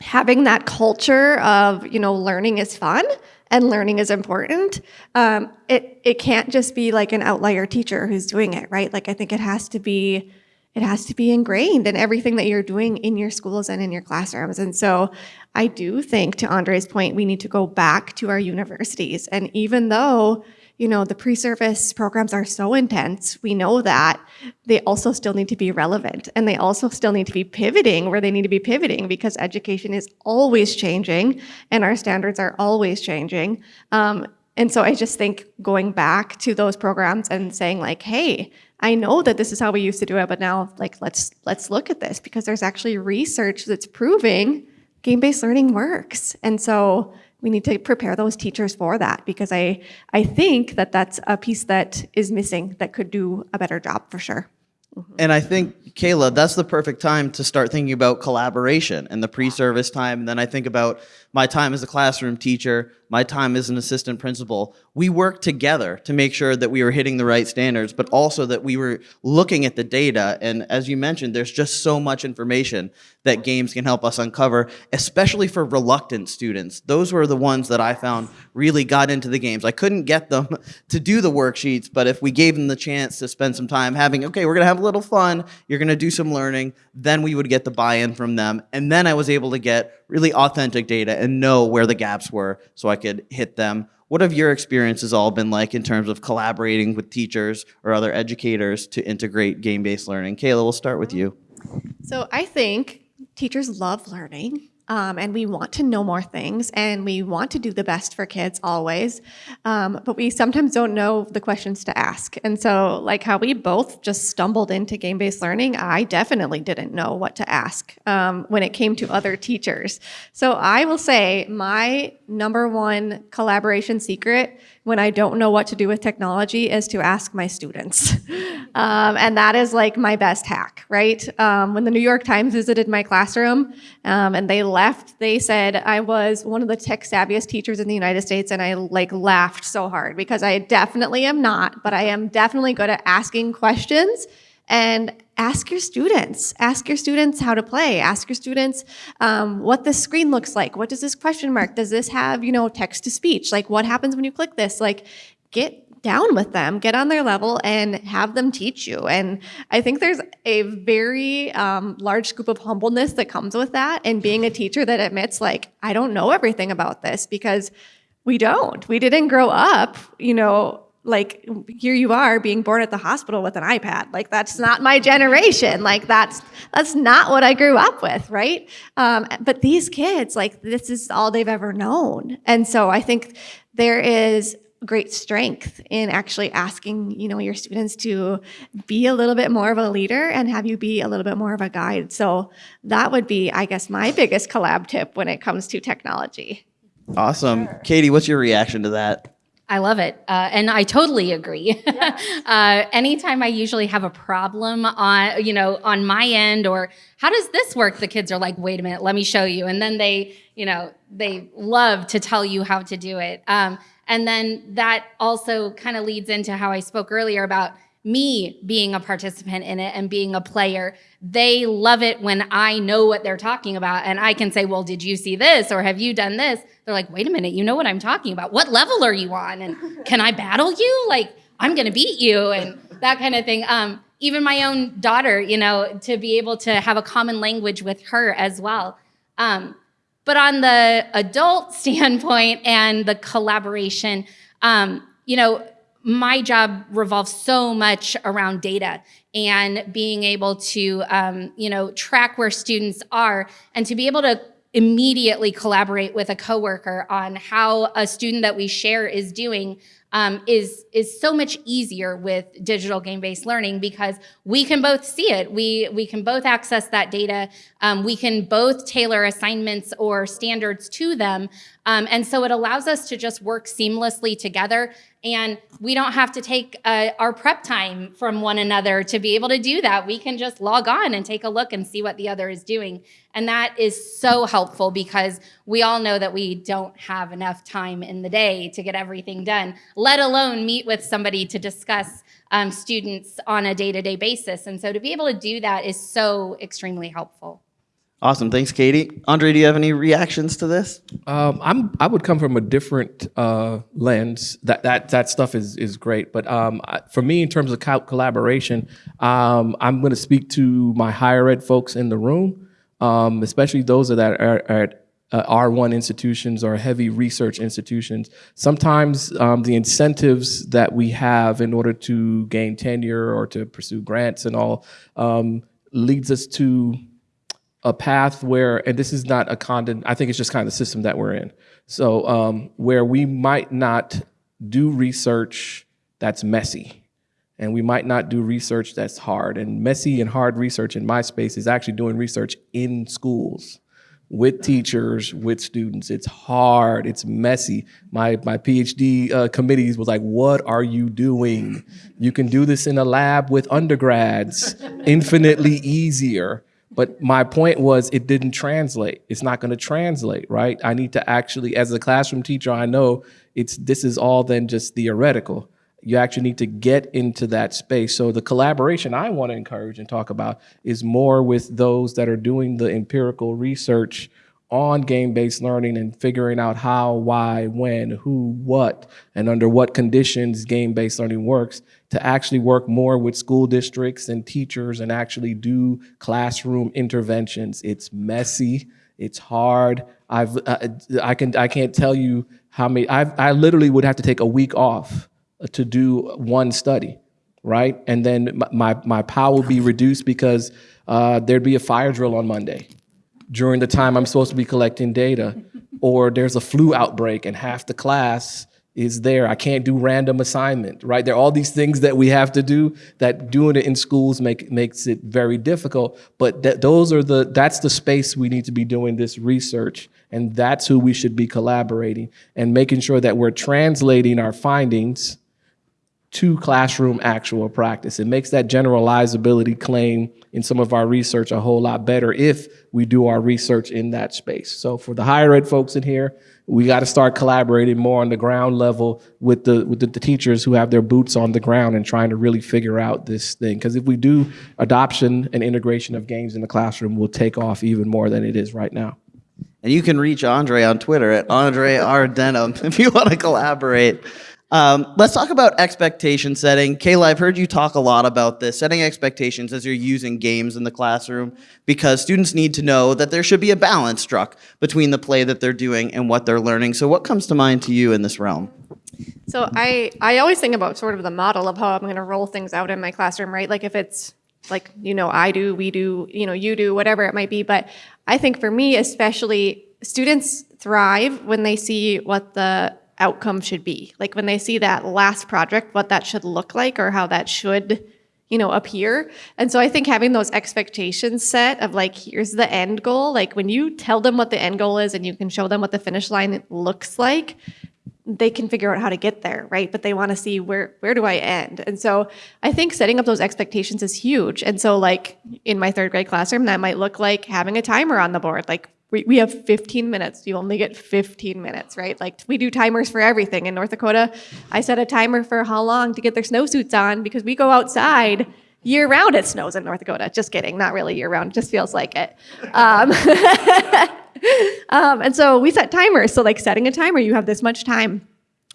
having that culture of you know learning is fun and learning is important. Um, it, it can't just be like an outlier teacher who's doing it right? Like i think it has to be it has to be ingrained in everything that you're doing in your schools and in your classrooms. And so i do think to andre's point we need to go back to our universities. And even though you know, the pre-service programs are so intense, we know that, they also still need to be relevant and they also still need to be pivoting where they need to be pivoting because education is always changing and our standards are always changing. Um, and so I just think going back to those programs and saying like, hey, I know that this is how we used to do it, but now like let's let's look at this because there's actually research that's proving game-based learning works. And so we need to prepare those teachers for that because I, I think that that's a piece that is missing that could do a better job for sure. Mm-hmm. And I think, Kayla, that's the perfect time to start thinking about collaboration and the pre-service time. And then I think about my time as a classroom teacher, my time as an assistant principal. We worked together to make sure that we were hitting the right standards, but also that we were looking at the data. And as you mentioned, there's just so much information that games can help us uncover, especially for reluctant students. Those were the ones that I found really got into the games. I couldn't get them (laughs) to do the worksheets, but if we gave them the chance to spend some time having, okay, we're gonna have a little fun, you're gonna do some learning, then we would get the buy-in from them. And then I was able to get really authentic data and know where the gaps were so I could hit them. What have your experiences all been like in terms of collaborating with teachers or other educators to integrate game-based learning? Kayla, we'll start with you. So I think teachers love learning. Um, and we want to know more things and we want to do the best for kids always. Um, but we sometimes don't know the questions to ask. And so like how we both just stumbled into game-based learning i definitely didn't know what to ask um, when it came to other teachers. So i will say my number one collaboration secret when I don't know what to do with technology is to ask my students. (laughs) um, and that is like my best hack, right? Um, when the New York Times visited my classroom um, and they left, they said I was one of the tech savviest teachers in the United States and I like laughed so hard because I definitely am not, but I am definitely good at asking questions and ask your students. Ask your students how to play. Ask your students um, what the screen looks like. What does this question mark? Does this have, you know, text to speech? Like what happens when you click this? Like get down with them, get on their level and have them teach you. And I think there's a very um, large scoop of humbleness that comes with that and being a teacher that admits like, I don't know everything about this because we don't. We didn't grow up, you know, like here you are being born at the hospital with an ipad. Like that's not my generation. Like that's that's not what i grew up with right? Um, but these kids like this is all they've ever known. And so i think there is great strength in actually asking you know your students to be a little bit more of a leader and have you be a little bit more of a guide. So that would be i guess my biggest collab tip when it comes to technology. Awesome. Katie what's your reaction to that I love it. Uh, and I totally agree. (laughs) uh, anytime I usually have a problem on, you know, on my end or how does this work? The kids are like, wait a minute, let me show you. And then they, you know, they love to tell you how to do it. Um, and then that also kind of leads into how I spoke earlier about me being a participant in it and being a player. They love it when I know what they're talking about and I can say, well, did you see this or have you done this? They're like, wait a minute, you know what I'm talking about. What level are you on? And (laughs) can I battle you? Like, I'm gonna beat you and (laughs) that kind of thing. Um, even my own daughter, you know, to be able to have a common language with her as well. Um, but on the adult (laughs) standpoint and the collaboration, um, you know, my job revolves so much around data and being able to um, you know track where students are and to be able to immediately collaborate with a coworker on how a student that we share is doing um, is is so much easier with digital game-based learning because we can both see it. We we can both access that data. Um, we can both tailor assignments or standards to them, um, and so it allows us to just work seamlessly together. And we don't have to take uh, our prep time from one another to be able to do that. We can just log on and take a look and see what the other is doing. And that is so helpful because we all know that we don't have enough time in the day to get everything done, let alone meet with somebody to discuss um, students on a day-to-day basis. And so to be able to do that is so extremely helpful. Awesome. Thanks, Katie. Andre, do you have any reactions to this? Um, I'm I would come from a different uh, lens. That that that stuff is is great, but um, I, for me, in terms of co- collaboration, um, I'm going to speak to my higher ed folks in the room, um, especially those that are, are at uh, R1 institutions or heavy research institutions. Sometimes um, the incentives that we have in order to gain tenure or to pursue grants and all um, leads us to a path where, and this is not a condon, I think it's just kind of the system that we're in. So um, where we might not do research that's messy, and we might not do research that's hard. And messy and hard research in my space is actually doing research in schools with teachers, with students. It's hard, it's messy. My, my PhD uh, committees was like, what are you doing? You can do this in a lab with undergrads, infinitely easier. But my point was it didn't translate. It's not going to translate, right? I need to actually, as a classroom teacher, I know it's this is all then just theoretical. You actually need to get into that space. So the collaboration I want to encourage and talk about is more with those that are doing the empirical research on game-based learning and figuring out how, why, when, who, what, and under what conditions game-based learning works to actually work more with school districts and teachers and actually do classroom interventions. It's messy, it's hard. I've, uh, I, can, I can't tell you how many, I've, I literally would have to take a week off to do one study, right? And then my, my power will be reduced because uh, there'd be a fire drill on Monday during the time I'm supposed to be collecting data, or there's a flu outbreak and half the class is there. I can't do random assignment, right? There are all these things that we have to do that doing it in schools make, makes it very difficult. But those are the that's the space we need to be doing this research, and that's who we should be collaborating and making sure that we're translating our findings to classroom actual practice. It makes that generalizability claim in some of our research a whole lot better if we do our research in that space. So for the higher ed folks in here, we got to start collaborating more on the ground level with the with the, the, teachers who have their boots on the ground and trying to really figure out this thing. Because if we do adoption and integration of games in the classroom, will take off even more than it is right now. And you can reach Andre on Twitter at Andre R. Denham (laughs) if you want to collaborate. Um, let's talk about expectation setting. Kayla, I've heard you talk a lot about this, setting expectations as you're using games in the classroom, because students need to know that there should be a balance struck between the play that they're doing and what they're learning. So what comes to mind to you in this realm? So I, I always think about sort of the model of how I'm going to roll things out in my classroom, right? Like if it's like, you know, I do, we do, you know, you do, whatever it might be. But I think for me, especially, students thrive when they see what the outcome should be. Like when they see that last project, what that should look like or how that should, you know, appear. And so I think having those expectations set of like, here's the end goal, like when you tell them what the end goal is and you can show them what the finish line looks like, they can figure out how to get there, right? But they want to see where where do I end? And so I think setting up those expectations is huge. And so like in my third grade classroom, that might look like having a timer on the board. Like we, we have 15 minutes. You only get 15 minutes, right? Like we do timers for everything. In North Dakota, I set a timer for how long to get their snowsuits on because we go outside year round. It snows in North Dakota. Just kidding. Not really year round. Just feels like it. Um, (laughs) um, and so we set timers. So like setting a timer, you have this much time.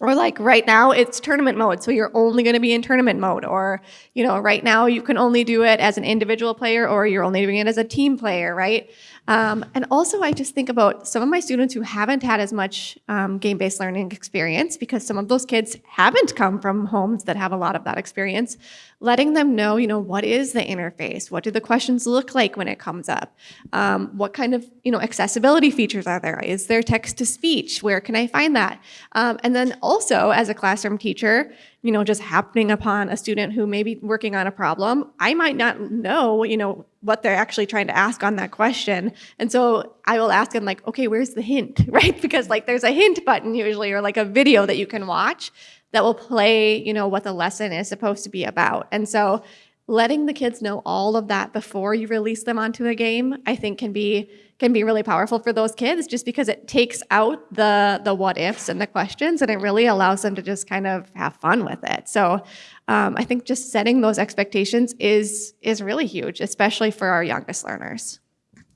Or like right now it's tournament mode, so you're only going to be in tournament mode. Or, you know, right now you can only do it as an individual player or you're only doing it as a team player, right? Um, and also, I just think about some of my students who haven't had as much um, game based learning experience because some of those kids haven't come from homes that have a lot of that experience. Letting them know, you know, what is the interface? What do the questions look like when it comes up? Um, what kind of, you know, accessibility features are there? Is there text to speech? Where can I find that? Um, and then also, as a classroom teacher, you know, just happening upon a student who may be working on a problem, I might not know, you know, what they're actually trying to ask on that question. And so I will ask them like, okay, where's the hint, (laughs) right? Because like there's a hint button usually, or like a video that you can watch that will play, you know, what the lesson is supposed to be about. And so letting the kids know all of that before you release them onto a game, I think can be can be really powerful for those kids just because it takes out the the what ifs and the questions and it really allows them to just kind of have fun with it. So um, I think just setting those expectations is is really huge, especially for our youngest learners.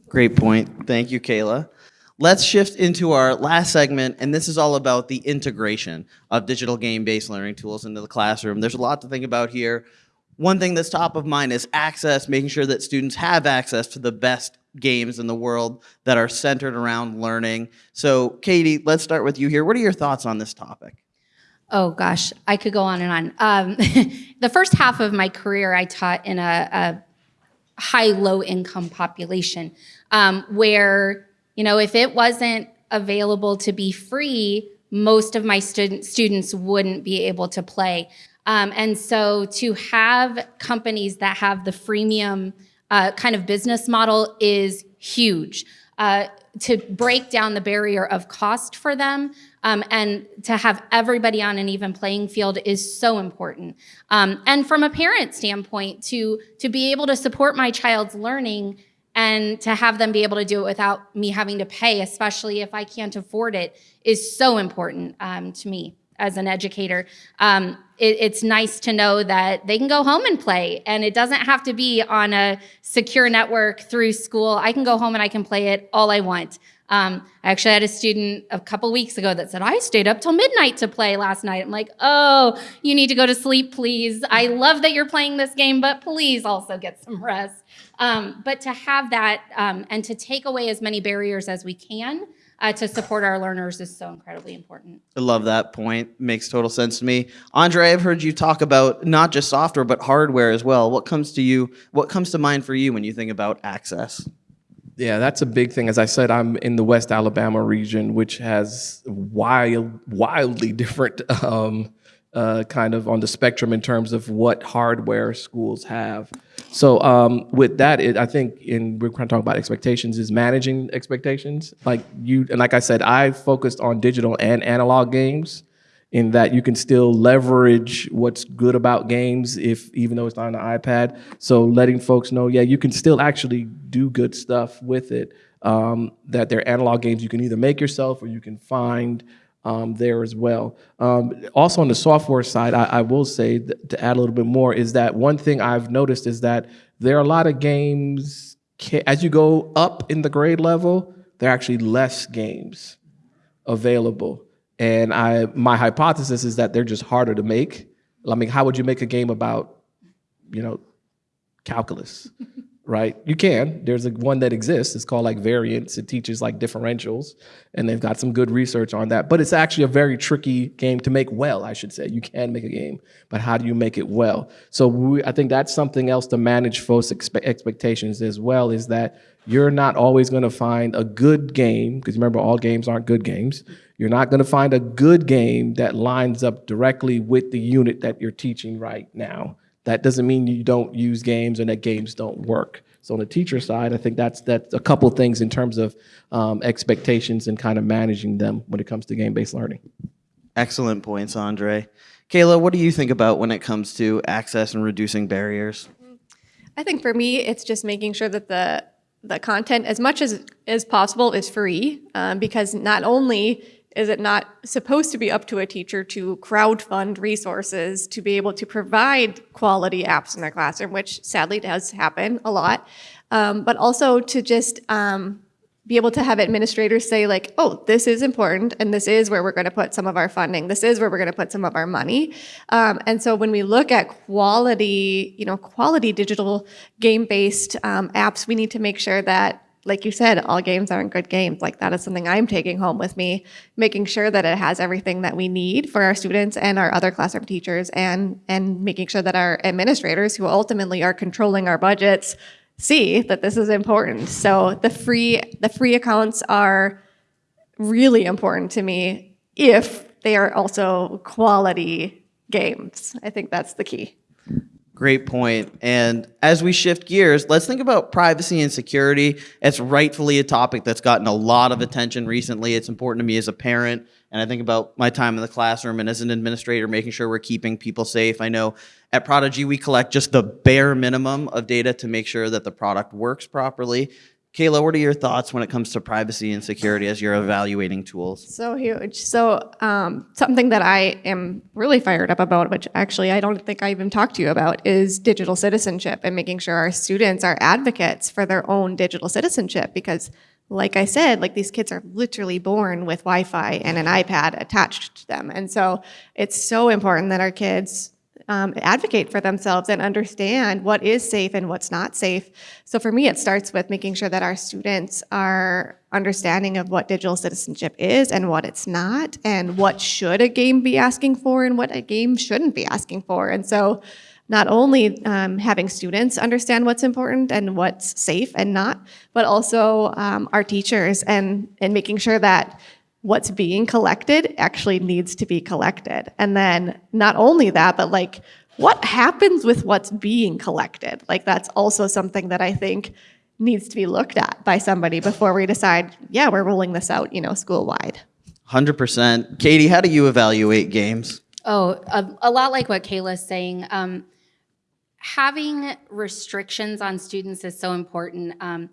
Great point. Thank you, Kayla. Let's shift into our last segment, and this is all about the integration of digital game-based learning tools into the classroom. There's a lot to think about here. One thing that's top of mind is access, making sure that students have access to the best games in the world that are centered around learning. So, Katie, let's start with you here. What are your thoughts on this topic? Oh gosh, I could go on and on. Um, (laughs) the first half of my career, I taught in a, a high low income population um, where, you know, if it wasn't available to be free, most of my student, students wouldn't be able to play. Um, and so to have companies that have the freemium uh, kind of business model is huge. Uh, to break down the barrier of cost for them um, and to have everybody on an even playing field is so important. Um, and from a parent standpoint, to, to be able to support my child's learning and to have them be able to do it without me having to pay, especially if I can't afford it, is so important um, to me as an educator. Um, it, it's nice to know that they can go home and play and it doesn't have to be on a secure network through school. I can go home and I can play it all I want. Um, I actually had a student a couple weeks ago that said, I stayed up till midnight to play last night. I'm like, oh, you need to go to sleep, please. I love that you're playing this game, but please also get some rest. Um, but to have that um, and to take away as many barriers as we can uh, to support our learners is so incredibly important. I love that point. Makes total sense to me. Andre, I've heard you talk about not just software, but hardware as well. What comes to you, what comes to mind for you when you think about access? Yeah, that's a big thing. As I said, I'm in the West Alabama region, which has wild, wildly (laughs) different um, uh, kind of on the spectrum in terms of what hardware schools have. So um, with that, it, I think in we're kind of talking about expectations is managing expectations. Like you and like I said, I focused on digital and analog games in that you can still leverage what's good about games if even though it's not on the iPad. So letting folks know, yeah, you can still actually do good stuff with it. Um, that they're analog games you can either make yourself or you can find um, there as well. Um, also on the software side, I, I will say to add a little bit more is that one thing I've noticed is that there are a lot of games, as you go up in the grade level, there are actually less games available. And I, my hypothesis is that they're just harder to make. I mean, how would you make a game about, you know, calculus? Right? You can. There's a one that exists. It's called like variance. It teaches like differentials, and they've got some good research on that. But it's actually a very tricky game to make well, I should say. You can make a game, but how do you make it well? So we, I think that's something else to manage folks' expe expectations as well. Is that you're not always going to find a good game because remember, all games aren't good games. You're not going to find a good game that lines up directly with the unit that you're teaching right now. That doesn't mean you don't use games and that games don't work. So on the teacher side, I think that's that's a couple things in terms of um, expectations and kind of managing them when it comes to game-based learning. Excellent points, Andre. Kayla, what do you think about when it comes to access and reducing barriers? I think for me, it's just making sure that the the content, as much as as possible, is free, um, because not only is it not supposed to be up to a teacher to crowdfund resources to be able to provide quality apps in their classroom, which sadly does happen a lot, um, but also to just um, be able to have administrators say like, oh, this is important and this is where we're going to put some of our funding. This is where we're going to put some of our money. Um, and so when we look at quality, you know, quality digital game-based um, apps, we need to make sure that like you said, all games aren't good games. Like that is something I'm taking home with me, making sure that it has everything that we need for our students and our other classroom teachers and and making sure that our administrators who ultimately are controlling our budgets see that this is important. So the free the free accounts are really important to me if they are also quality games. I think that's the key. Great point. And as we shift gears, let's think about privacy and security. It's rightfully a topic that's gotten a lot of attention recently. It's important to me as a parent, and I think about my time in the classroom and as an administrator, making sure we're keeping people safe. I know at Prodigy, we collect just the bare minimum of data to make sure that the product works properly. Kayla, what are your thoughts when it comes to privacy and security as you're evaluating tools? So huge. So um, something that I am really fired up about, which actually I don't think I even talked to you about, is digital citizenship and making sure our students are advocates for their own digital citizenship. Because, like I said, like these kids are literally born with Wi-Fi and an iPad attached to them, and so it's so important that our kids um, advocate for themselves and understand what is safe and what's not safe. So for me, it starts with making sure that our students are understanding of what digital citizenship is and what it's not, and what should a game be asking for and what a game shouldn't be asking for. And so not only um, having students understand what's important and what's safe and not, but also um, our teachers and, and making sure that what's being collected actually needs to be collected. And then not only that, but like what happens with what's being collected? Like that's also something that I think needs to be looked at by somebody before we decide, yeah, we're rolling this out, you know, school wide. 100%. Katie, how do you evaluate games? Oh, a, a lot like what Kayla's saying. Um, having restrictions on students is so important. Um,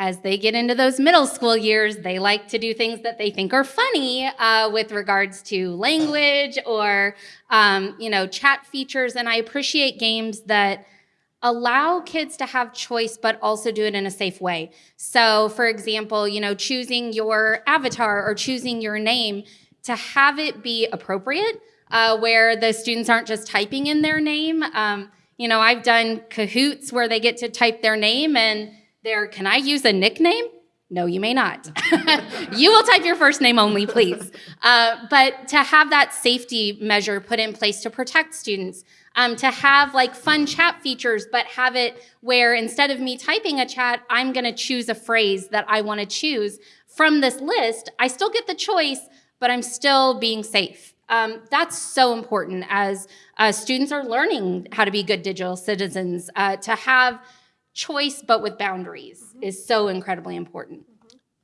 as they get into those middle school years, they like to do things that they think are funny uh, with regards to language or, um, you know, chat features. And I appreciate games that allow kids to have choice, but also do it in a safe way. So, for example, you know, choosing your avatar or choosing your name to have it be appropriate, uh, where the students aren't just typing in their name. Um, you know, I've done Kahoots where they get to type their name and there, can I use a nickname? No, you may not. (laughs) you will type your first name only, please. Uh, but to have that safety measure put in place to protect students, um, to have like fun chat features, but have it where instead of me typing a chat, I'm gonna choose a phrase that I wanna choose from this list. I still get the choice, but I'm still being safe. Um, that's so important as uh, students are learning how to be good digital citizens, uh, to have choice but with boundaries mm-hmm. is so incredibly important.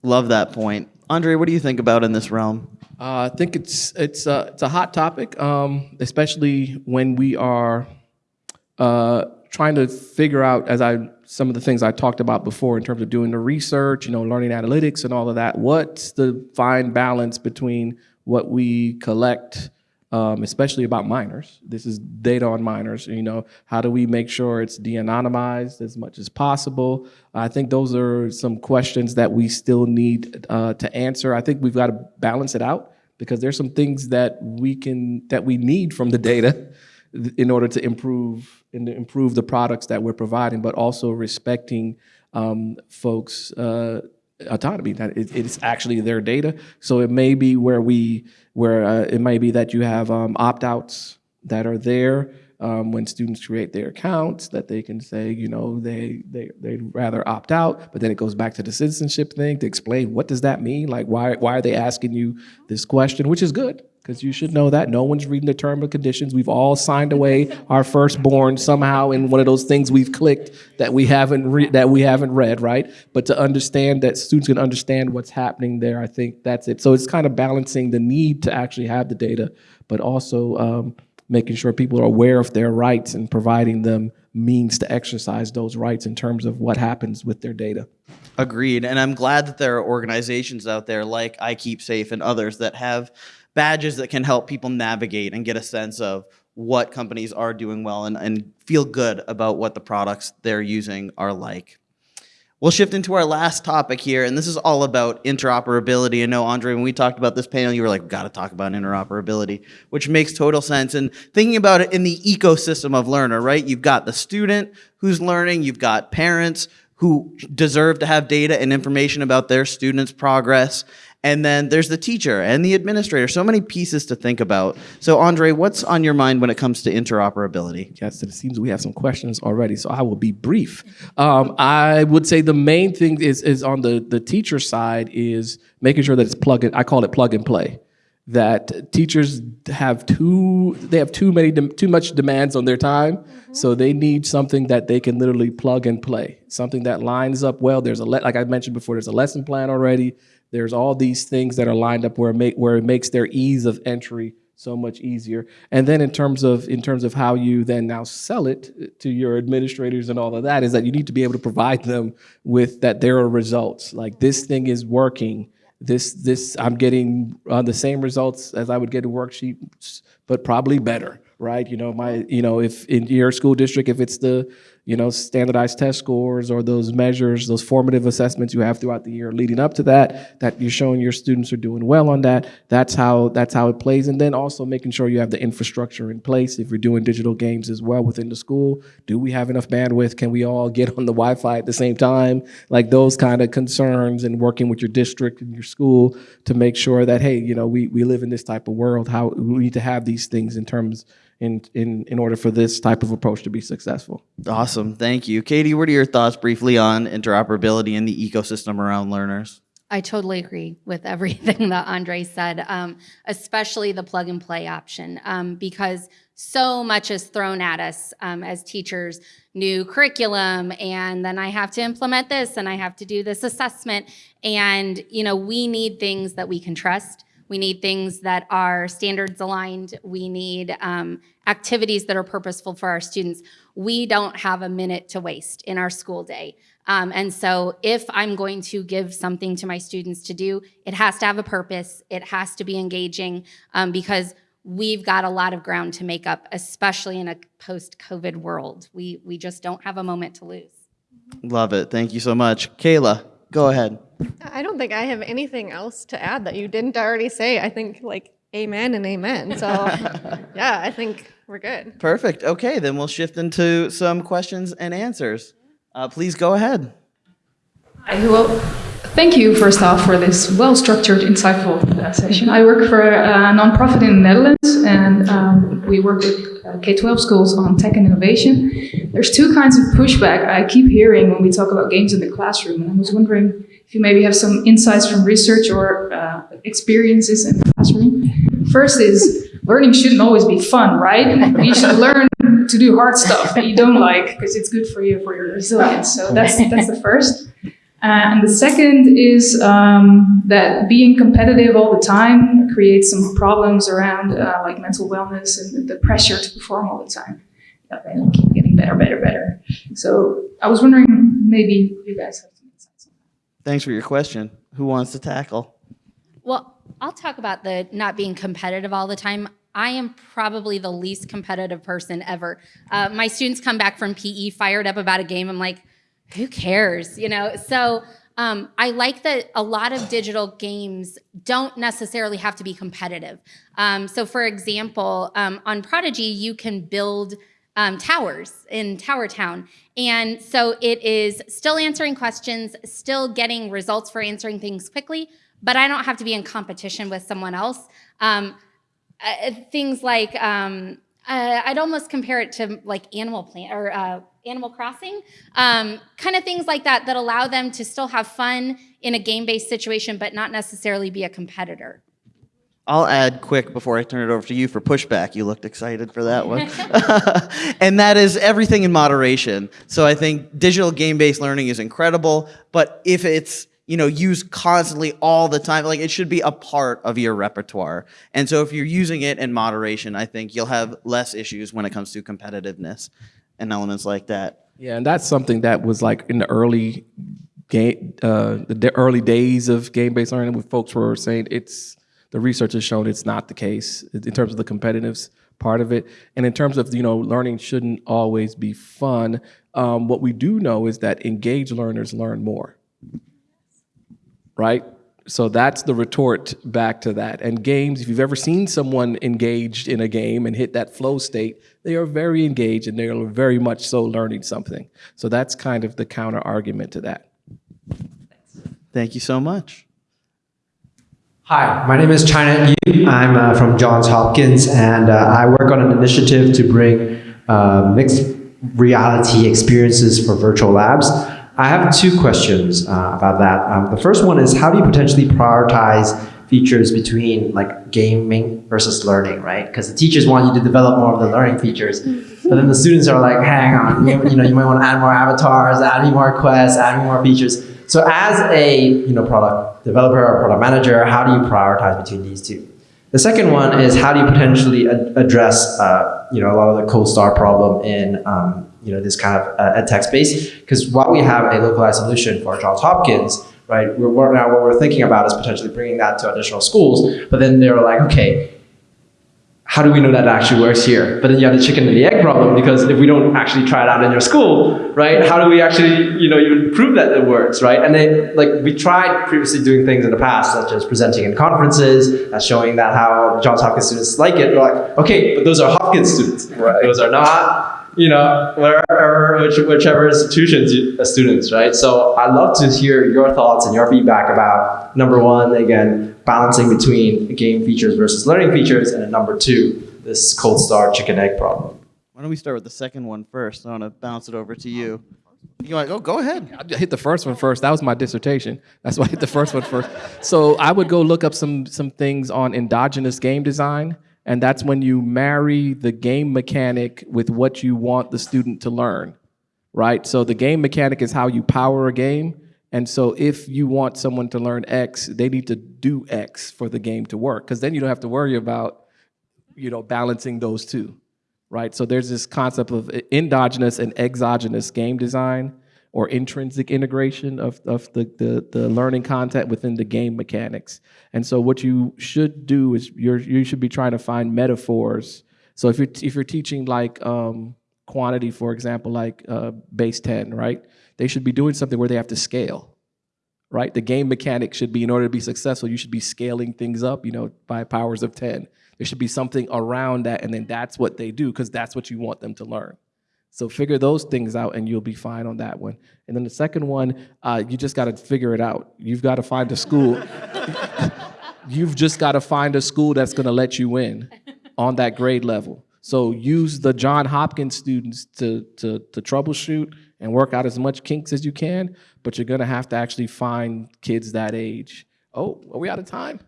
Love that point. Andre, what do you think about in this realm? Uh, I think it's it's uh, it's a hot topic, um, especially when we are uh, trying to figure out, as I some of the things I talked about before in terms of doing the research, you know, learning analytics and all of that. What's the fine balance between what we collect um, especially about minors. This is data on minors. You know, how do we make sure it's de-anonymized as much as possible? I think those are some questions that we still need uh, to answer. I think we've got to balance it out because there's some things that we can that we need from the data in order to improve and improve the products that we're providing, but also respecting um, folks' uh, autonomy. That it, it's actually their data. So it may be where we where uh, it may be that you have um, opt-outs that are there um, when students create their accounts that they can say, you know, they, they, they'd rather opt out, but then it goes back to the citizenship thing to explain what does that mean? Like, why, why are they asking you this question, which is good because you should know that no one's reading the term of conditions. We've all signed away (laughs) our firstborn somehow in one of those things we've clicked that we haven't that we haven't read, right? But to understand that students can understand what's happening there, I think that's it. So it's kind of balancing the need to actually have the data, but also um, making sure people are aware of their rights and providing them means to exercise those rights in terms of what happens with their data. Agreed. And I'm glad that there are organizations out there like iKeepSafe and others that have badges that can help people navigate and get a sense of what companies are doing well and, and feel good about what the products they're using are like. We'll shift into our last topic here, and this is all about interoperability. I know, Andre, when we talked about this panel, you were like, we've got to talk about interoperability, which makes total sense. And thinking about it in the ecosystem of learner, right? You've got the student who's learning, you've got parents who deserve to have data and information about their students' progress. And then there's the teacher and the administrator. So many pieces to think about. So, Andre, what's on your mind when it comes to interoperability? Yes, it seems we have some questions already, so I will be brief. Um, I would say the main thing is is on the the teacher side is making sure that it's plug in, I call it plug and play. That teachers have too they have too many too much demands on their time, so they need something that they can literally plug and play. Something that lines up well. There's a le- like I mentioned before. There's a lesson plan already. There's all these things that are lined up where it make where it makes their ease of entry so much easier. And then in terms of in terms of how you then now sell it to your administrators and all of that is that you need to be able to provide them with that there are results. Like this thing is working. This this I'm getting uh, the same results as I would get a worksheet, but probably better, right? You know my you know if in your school district if it's the you know, standardized test scores or those measures, those formative assessments you have throughout the year leading up to that, that you're showing your students are doing well on that. That's how that's how it plays. And then also making sure you have the infrastructure in place. If you're doing digital games as well within the school, do we have enough bandwidth? Can we all get on the Wi-Fi at the same time? Like those kind of concerns and working with your district and your school to make sure that, hey, you know, we, we live in this type of world. How we need to have these things in terms in, in, in order for this type of approach to be successful. Awesome. Thank you. Katie, what are your thoughts briefly on interoperability and the ecosystem around learners? I totally agree with (laughs) everything that Andre said, um, especially the plug and play option, um, because so much is thrown at us um, as teachers, new curriculum, and then I have to implement this and I have to do this assessment. And, you know, we need things that we can trust. We need things that are standards aligned. We need um, activities that are purposeful for our students. We don't have a minute to waste in our school day. Um, and so if I'm going to give something to my students to do, it has to have a purpose. It has to be engaging um, because we've got a lot of ground to make up, especially in a post-COVID world. We, we just don't have a moment to lose. Love it. Thank you so much. Kayla, go ahead. I don't think I have anything else to add that you didn't already say. I think like amen and amen. So (laughs) yeah, I think we're good. Perfect. Okay, then we'll shift into some questions and answers. Uh, please go ahead. Hi, well, thank you first off for this well-structured, insightful uh, session. I work for a nonprofit in the Netherlands, and um, we work with uh, K-12 schools on tech and innovation. There's two kinds of pushback I keep hearing when we talk about games in the classroom, and I was wondering if you maybe have some insights from research or uh, experiences in the classroom. First is learning shouldn't always be fun, right? You should learn to do hard stuff that you don't like because it's good for you for your resilience. So that's that's the first. Uh, and the second is um, that being competitive all the time creates some problems around uh, like mental wellness and the pressure to perform all the time. Yeah, and keep getting better, better, better. So I was wondering, maybe you guys have some insights on that. Thanks for your question. Who wants to tackle? Well, I'll talk about the not being competitive all the time. I am probably the least competitive person ever. Uh, my students come back from PE fired up about a game. I'm like, who cares? You know, so um, I like that a lot of digital games don't necessarily have to be competitive. Um, so for example, um, on Prodigy, you can build um, towers in Tower Town. And so it is still answering questions, still getting results for answering things quickly, but I don't have to be in competition with someone else. Um, uh, things like, um, uh, I'd almost compare it to like Animal Planet or uh, Animal Crossing, um, kind of things like that that allow them to still have fun in a game-based situation, but not necessarily be a competitor. I'll add quick before I turn it over to you for pushback. You looked excited for that one. (laughs) (laughs) and that is everything in moderation. So I think digital game-based learning is incredible, but if it's you know, used constantly all the time. Like it should be a part of your repertoire. And so if you're using it in moderation, I think you'll have less issues when it comes to competitiveness and elements like that. Yeah, and that's something that was like in the early game, uh, the early days of game-based learning, when folks were saying it's the research has shown it's not the case in terms of the competitiveness part of it, and in terms of you know learning shouldn't always be fun. Um, what we do know is that engaged learners learn more right? So that's the retort back to that. And games, if you've ever seen someone engaged in a game and hit that flow state, they are very engaged and they are very much so learning something. So that's kind of the counter argument to that. Thank you so much. Hi, my name is China Yu. I'm uh, from Johns Hopkins, and uh, I work on an initiative to bring uh, mixed reality experiences for virtual labs. I have two questions uh, about that. Um, the first one is how do you potentially prioritize features between like gaming versus learning, right? Because the teachers want you to develop more of the learning features, (laughs) but then the students are like, hang on, you, you know, you might want to add more avatars, add me more quests, add me more features. So as a you know product developer or product manager, how do you prioritize between these two? The second one is how do you potentially ad- address uh, you know a lot of the cold start problem in um, you know this kind of uh, ed tech space? Because while we have a localized solution for Johns Hopkins, right? We're, now what we're thinking about is potentially bringing that to additional schools. But then they're like, okay, how do we know that actually works here? But then you have the chicken and the egg problem because if we don't actually try it out in your school, right? How do we actually, you know, even prove that it works, right? And then, like, we tried previously doing things in the past, such as presenting in conferences, uh, showing that how Johns Hopkins students like it. We're like, okay, but those are Hopkins students. Right. Those are not, you know, wherever, which, whichever institutions you, uh, students, right? So I'd love to hear your thoughts and your feedback about number one, again, balancing between game features versus learning features, and number two, this cold start chicken egg problem. Why don't we start with the second one first? I want to bounce it over to you. You want to go? Go ahead. I hit the first one first. That was my dissertation. That's why I hit the first one first. So I would go look up some some things on endogenous game design, and that's when you marry the game mechanic with what you want the student to learn, right? So the game mechanic is how you power a game, and so if you want someone to learn X, they need to do X for the game to work, because then you don't have to worry about, you know, balancing those two right? So there's this concept of endogenous and exogenous game design or intrinsic integration of, of the, the, the learning content within the game mechanics. And so what you should do is you're, you should be trying to find metaphors. So if you're, if you're teaching like um, quantity, for example, like uh, base 10, right? They should be doing something where they have to scale, right? The game mechanic should be, in order to be successful, you should be scaling things up, you know, by powers of 10 there should be something around that, and then that's what they do because that's what you want them to learn. So figure those things out, and you'll be fine on that one. And then the second one, uh, you just got to figure it out. You've got to find a school. (laughs) You've just got to find a school that's to let you in on that grade level. So use the John Hopkins students to, to, to troubleshoot and work out as much kinks as you can, but you're to have to actually find kids that age. Oh, are we out of time?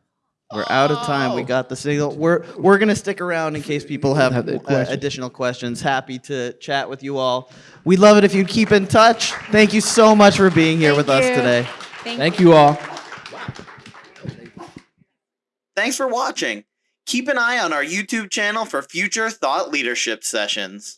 We're out of time. We got the signal. We're we're gonna stick around in case people have, Have the uh, question. additional questions. Happy to chat with you all. We'd love it if you'd keep in touch. Thank you so much for being here Thank with us today. Thank you all. Thanks for watching. Keep an eye on our YouTube channel for future thought leadership sessions.